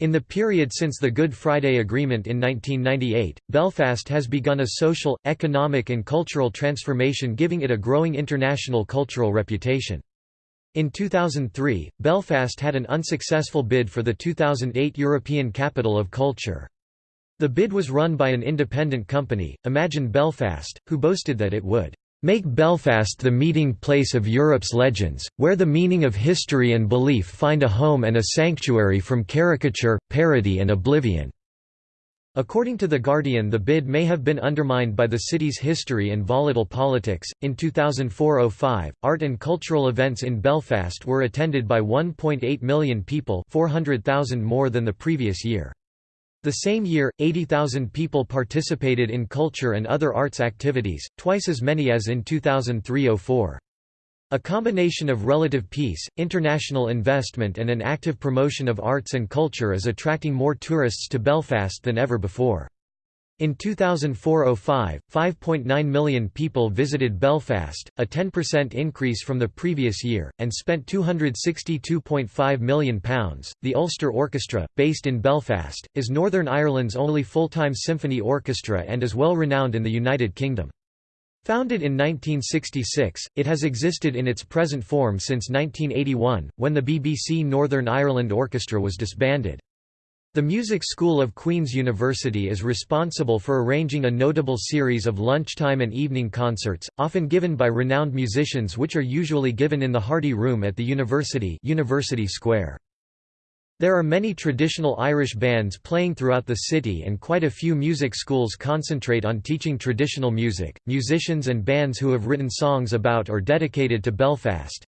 A: In the period since the Good Friday Agreement in 1998, Belfast has begun a social, economic and cultural transformation giving it a growing international cultural reputation. In 2003, Belfast had an unsuccessful bid for the 2008 European Capital of Culture. The bid was run by an independent company, Imagine Belfast, who boasted that it would Make Belfast the meeting place of Europe's legends, where the meaning of history and belief find a home and a sanctuary from caricature, parody and oblivion." According to The Guardian, the bid may have been undermined by the city's history and volatile politics. In 2004 05, art and cultural events in Belfast were attended by 1.8 million people, 400,000 more than the previous year. The same year, 80,000 people participated in culture and other arts activities, twice as many as in 2003–04. A combination of relative peace, international investment and an active promotion of arts and culture is attracting more tourists to Belfast than ever before. In 2004–05, 5.9 million people visited Belfast, a 10% increase from the previous year, and spent £262.5 million. The Ulster Orchestra, based in Belfast, is Northern Ireland's only full-time symphony orchestra and is well renowned in the United Kingdom. Founded in 1966, it has existed in its present form since 1981, when the BBC Northern Ireland Orchestra was disbanded. The Music School of Queen's University is responsible for arranging a notable series of lunchtime and evening concerts, often given by renowned musicians which are usually given in the Hardy Room at the University, University Square. There are many traditional Irish bands playing throughout the city and quite a few music schools concentrate on teaching traditional music. Musicians and bands who have written songs about or dedicated to Belfast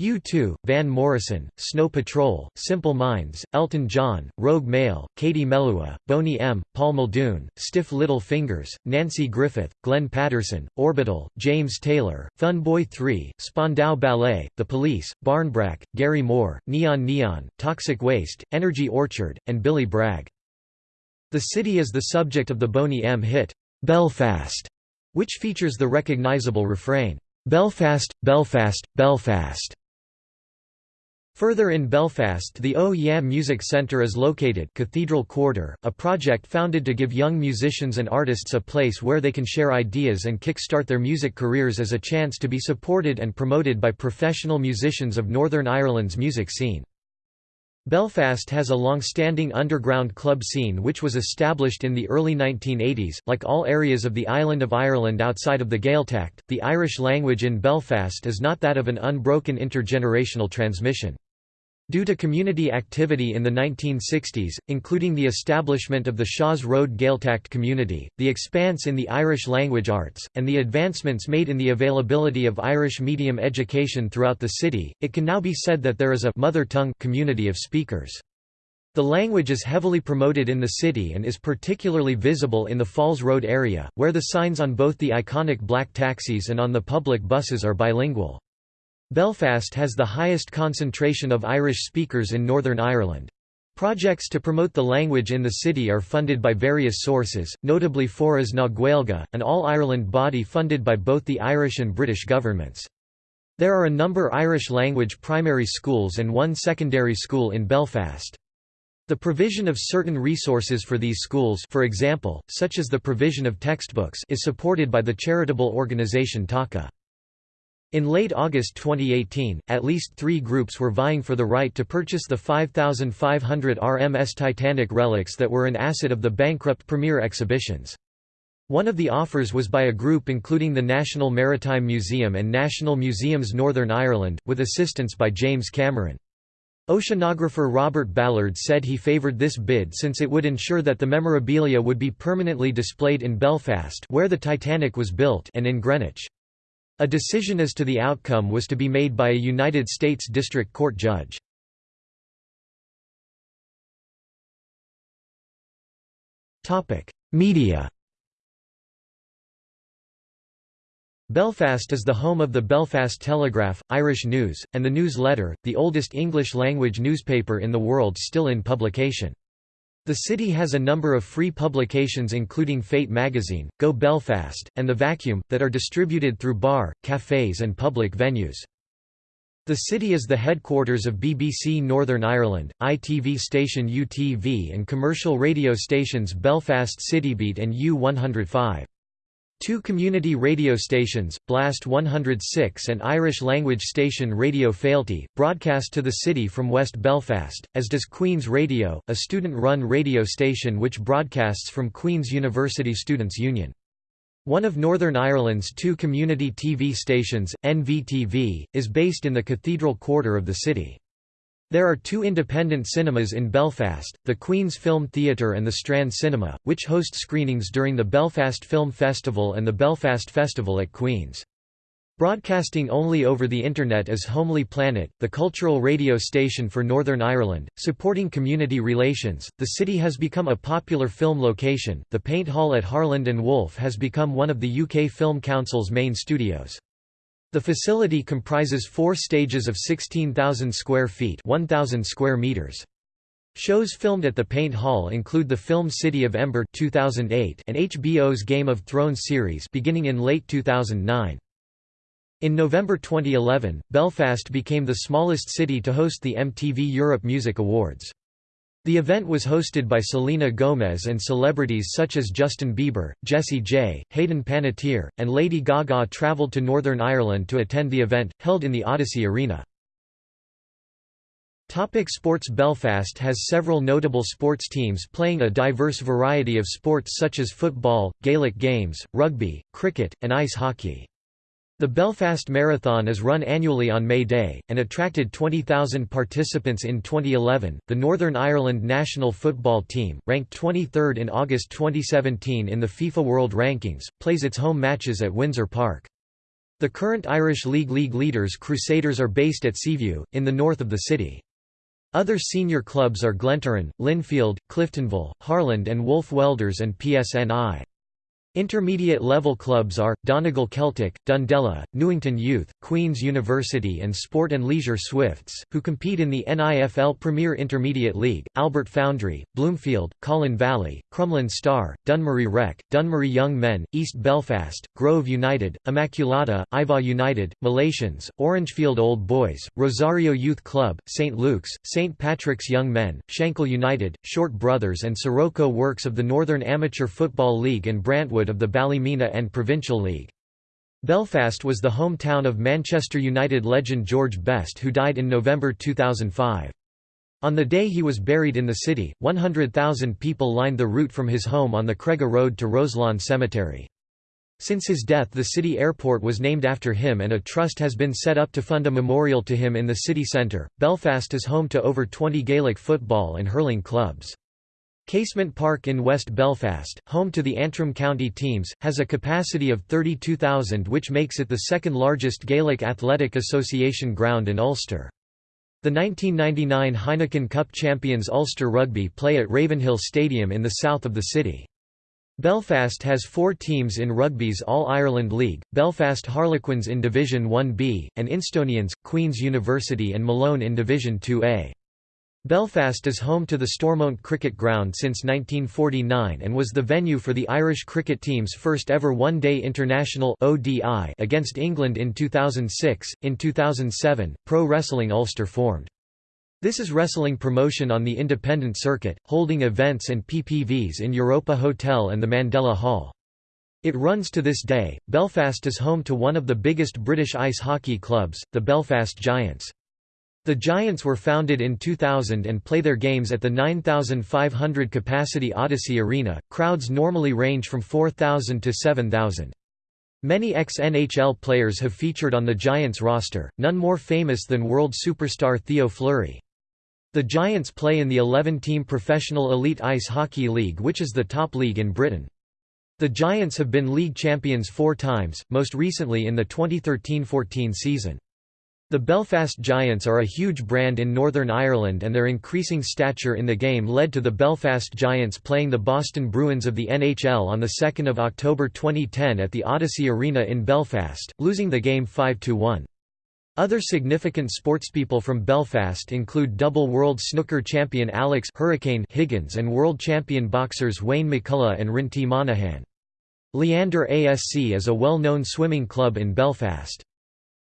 A: U2, Van Morrison, Snow Patrol, Simple Minds, Elton John, Rogue Male, Katie Melua, Boney M., Paul Muldoon, Stiff Little Fingers, Nanci Griffith, Glenn Patterson, Orbital, James Taylor, Fun Boy 3, Spandau Ballet, The Police, Barnbrack, Gary Moore, Neon Neon, Toxic Waste, Energy Orchard, and Billy Bragg. The city is the subject of the Boney M hit, Belfast, which features the recognizable refrain, Belfast, Belfast, Belfast. Further in Belfast the O Yeah Music Centre is located Cathedral Quarter, a project founded to give young musicians and artists a place where they can share ideas and kick-start their music careers as a chance to be supported and promoted by professional musicians of Northern Ireland's music scene. Belfast has a long-standing underground club scene which was established in the early 1980s. Like all areas of the island of Ireland outside of the Gaeltacht, the Irish language in Belfast is not that of an unbroken intergenerational transmission. Due to community activity in the 1960s, including the establishment of the Shaw's Road Gaeltacht community, the expanse in the Irish language arts, and the advancements made in the availability of Irish medium education throughout the city, it can now be said that there is a mother tongue community of speakers. The language is heavily promoted in the city and is particularly visible in the Falls Road area, where the signs on both the iconic black taxis and on the public buses are bilingual. Belfast has the highest concentration of Irish speakers in Northern Ireland. Projects to promote the language in the city are funded by various sources, notably Foras na Gaeilge, an all-Ireland body funded by both the Irish and British governments. There are a number Irish-language primary schools and one secondary school in Belfast. The provision of certain resources for these schools for example, such as the provision of textbooks is supported by the charitable organisation TACA. In late August 2018, at least three groups were vying for the right to purchase the 5,500 RMS Titanic relics that were an asset of the bankrupt Premier Exhibitions. One of the offers was by a group including the National Maritime Museum and National Museums Northern Ireland, with assistance by James Cameron. Oceanographer Robert Ballard said he favoured this bid since it would ensure that the memorabilia would be permanently displayed in Belfast where the Titanic was built and in Greenwich. A decision as to the outcome was to be made by a United States District Court judge. Media Belfast is the home of the Belfast Telegraph, Irish News, and the News Letter, the oldest English-language newspaper in the world still in publication. The city has a number of free publications including Fate magazine, Go Belfast, and The Vacuum, that are distributed through bar, cafes and public venues. The city is the headquarters of BBC Northern Ireland, ITV station UTV and commercial radio stations Belfast Citybeat and U105. Two community radio stations, Blast 106 and Irish-language station Radio Fáilte, broadcast to the city from West Belfast, as does Queen's Radio, a student-run radio station which broadcasts from Queen's University Students' Union. One of Northern Ireland's two community TV stations, NVTV, is based in the Cathedral Quarter of the city. There are two independent cinemas in Belfast, the Queen's Film Theatre and the Strand Cinema, which host screenings during the Belfast Film Festival and the Belfast Festival at Queen's. Broadcasting only over the Internet is Homely Planet, the cultural radio station for Northern Ireland, supporting community relations. The city has become a popular film location. The Paint Hall at Harland and Wolff has become one of the UK Film Council's main studios. The facility comprises four stages of 16,000 square feet 1,000 square meters. Shows filmed at the Paint Hall include the film City of Ember 2008 and HBO's Game of Thrones series beginning in late 2009. In November 2011, Belfast became the smallest city to host the MTV Europe Music Awards. The event was hosted by Selena Gomez and celebrities such as Justin Bieber, Jessie J, Hayden Panettiere, and Lady Gaga travelled to Northern Ireland to attend the event, held in the Odyssey Arena. Topic sports Belfast has several notable sports teams playing a diverse variety of sports such as football, Gaelic games, rugby, cricket, and ice hockey. The Belfast Marathon is run annually on May Day, and attracted 20,000 participants in 2011. The Northern Ireland national football team, ranked 23rd in August 2017 in the FIFA World Rankings, plays its home matches at Windsor Park. The current Irish League League leaders Crusaders are based at Seaview, in the north of the city. Other senior clubs are Glentoran, Linfield, Cliftonville, Harland and Wolff Welders and PSNI. Intermediate level clubs are, Donegal Celtic, Dundela, Newington Youth, Queen's University and Sport and Leisure Swifts, who compete in the NIFL Premier Intermediate League, Albert Foundry, Bloomfield, Colin Valley, Crumlin Star, Dunmurry Rec, Dunmurry Young Men, East Belfast, Grove United, Immaculata, Iveagh United, Malachians, Orangefield Old Boys, Rosario Youth Club, St. Luke's, St. Patrick's Young Men, Shankill United, Short Brothers and Sirocco Works of the Northern Amateur Football League and Brantwood of the Ballymena and Provincial League. Belfast was the hometown of Manchester United legend George Best who died in November 2005. On the day he was buried in the city, 100,000 people lined the route from his home on the Cregagh Road to Roselawn Cemetery. Since his death the city airport was named after him and a trust has been set up to fund a memorial to him in the city centre. Belfast is home to over 20 Gaelic football and hurling clubs. Casement Park in West Belfast, home to the Antrim County teams, has a capacity of 32,000 which makes it the second largest Gaelic Athletic Association ground in Ulster. The 1999 Heineken Cup champions Ulster Rugby play at Ravenhill Stadium in the south of the city. Belfast has four teams in Rugby's All-Ireland League, Belfast Harlequins in Division 1B, and Instonians, Queen's University and Malone in Division 2A. Belfast is home to the Stormont Cricket Ground since 1949 and was the venue for the Irish cricket team's first ever one-day international ODI against England in 2006. In 2007, Pro Wrestling Ulster formed. This is wrestling promotion on the independent circuit, holding events and PPVs in Europa Hotel and the Mandela Hall. It runs to this day. Belfast is home to one of the biggest British ice hockey clubs, the Belfast Giants. The Giants were founded in 2000 and play their games at the 9,500 capacity Odyssey Arena. Crowds normally range from 4,000 to 7,000. Many ex-NHL players have featured on the Giants roster, none more famous than world superstar Theo Fleury. The Giants play in the 11-team Professional Elite Ice Hockey League which is the top league in Britain. The Giants have been league champions four times, most recently in the 2013–14 season. The Belfast Giants are a huge brand in Northern Ireland and their increasing stature in the game led to the Belfast Giants playing the Boston Bruins of the NHL on 2 October 2010 at the Odyssey Arena in Belfast, losing the game 5–1. Other significant sportspeople from Belfast include double world snooker champion Alex Hurricane Higgins and world champion boxers Wayne McCullough and Rinty Monaghan. Leander ASC is a well-known swimming club in Belfast.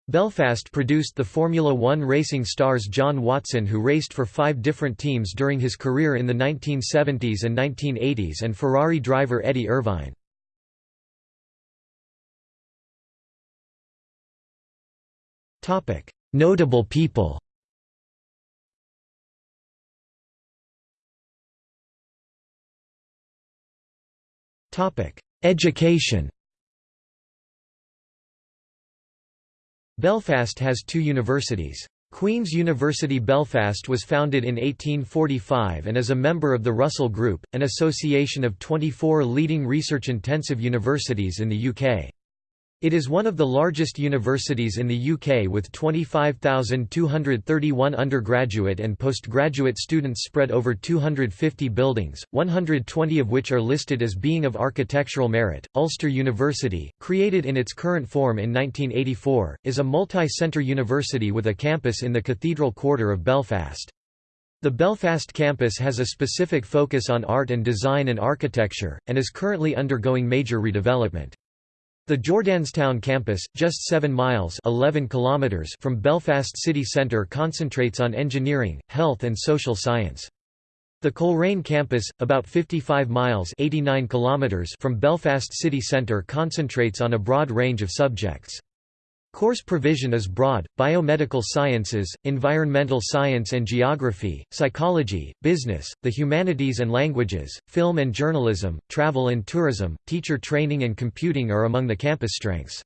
A: Belfast produced the Formula One racing stars John Watson who raced for five different teams during his career in the 1970s and 1980s and Ferrari driver Eddie Irvine. Notable people Education Belfast has two universities. Queen's University Belfast was founded in 1845 and is a member of the Russell Group, an association of 24 leading research-intensive universities in the UK. It is one of the largest universities in the UK with 25,231 undergraduate and postgraduate students spread over 250 buildings, 120 of which are listed as being of architectural merit. Ulster University, created in its current form in 1984, is a multi-centre university with a campus in the Cathedral Quarter of Belfast. The Belfast campus has a specific focus on art and design and architecture, and is currently undergoing major redevelopment. The Jordanstown campus, just 7 miles 11 kilometers from Belfast city centre concentrates on engineering, health and social science. The Coleraine campus, about 55 miles 89 kilometers from Belfast city centre concentrates on a broad range of subjects. Course provision is broad, biomedical sciences, environmental science and geography, psychology, business, the humanities and languages, film and journalism, travel and tourism, teacher training and computing are among the campus strengths.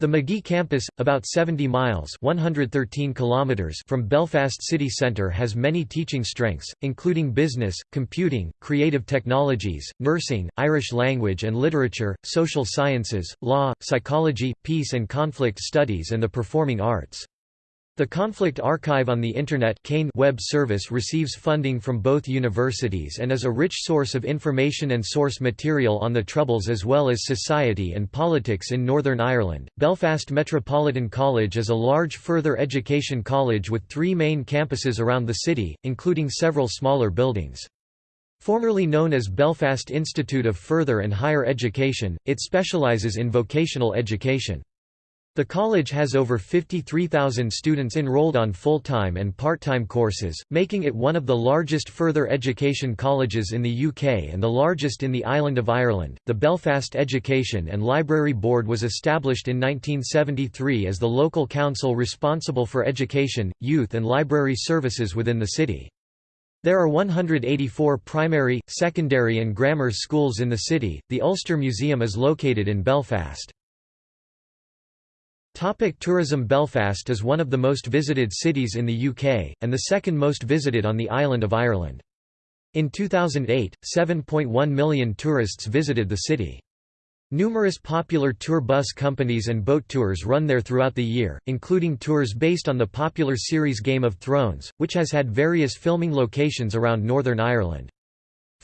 A: The Magee campus, about 70 miles 113 kilometers from Belfast city centre has many teaching strengths, including business, computing, creative technologies, nursing, Irish language and literature, social sciences, law, psychology, peace and conflict studies and the performing arts. The Conflict Archive on the Internet web service receives funding from both universities and is a rich source of information and source material on the Troubles as well as society and politics in Northern Ireland. Belfast Metropolitan College is a large further education college with three main campuses around the city, including several smaller buildings. Formerly known as Belfast Institute of Further and Higher Education, it specialises in vocational education. The college has over 53,000 students enrolled on full-time and part-time courses, making it one of the largest further education colleges in the UK and the largest in the island of Ireland. The Belfast Education and Library Board was established in 1973 as the local council responsible for education, youth and library services within the city. There are 184 primary, secondary and grammar schools in the city. The Ulster Museum is located in Belfast. Topic tourism Belfast is one of the most visited cities in the UK, and the second most visited on the island of Ireland. In 2008, 7.1 million tourists visited the city. Numerous popular tour bus companies and boat tours run there throughout the year, including tours based on the popular series Game of Thrones, which has had various filming locations around Northern Ireland.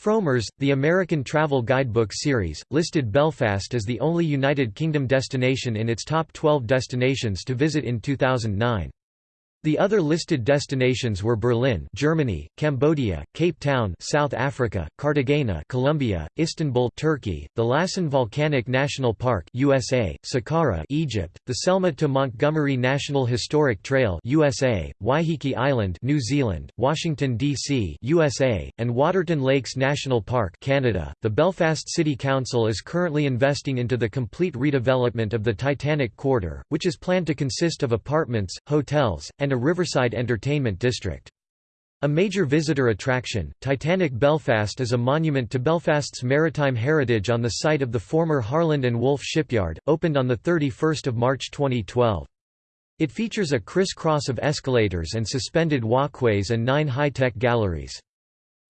A: Frommer's, the American travel guidebook series, listed Belfast as the only United Kingdom destination in its top 12 destinations to visit in 2009. The other listed destinations were Berlin, Germany, Cambodia, Cape Town, South Africa, Cartagena, Colombia, Istanbul, Turkey, the Lassen Volcanic National Park, USA, Saqqara, Egypt, the Selma to Montgomery National Historic Trail, USA, Waiheke Island, New Zealand, Washington D.C., USA, and Waterton Lakes National Park, Canada. The Belfast City Council is currently investing into the complete redevelopment of the Titanic Quarter, which is planned to consist of apartments, hotels, and a riverside entertainment district. A major visitor attraction, Titanic Belfast is a monument to Belfast's maritime heritage on the site of the former Harland and Wolff shipyard, opened on 31 March 2012. It features a criss-cross of escalators and suspended walkways and nine high-tech galleries.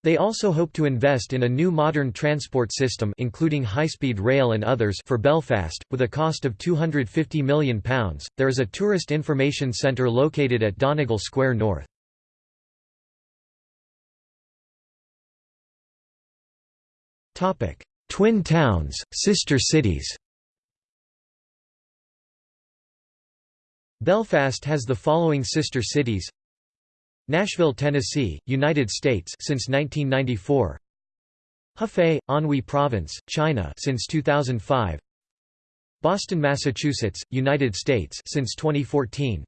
A: They also hope to invest in a new modern transport system including high-speed rail and others for Belfast, with a cost of £250 million. There is a tourist information centre located at Donegal Square North. Twin towns, sister cities Belfast has the following sister cities Nashville, Tennessee, United States since 1994. Hefei, Anhui Province, China since 2005. Boston, Massachusetts, United States since 2014.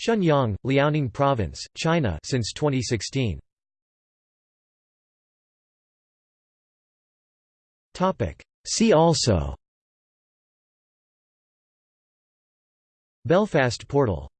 A: Shenyang, Liaoning Province, China since 2016. Topic: See also Belfast Portal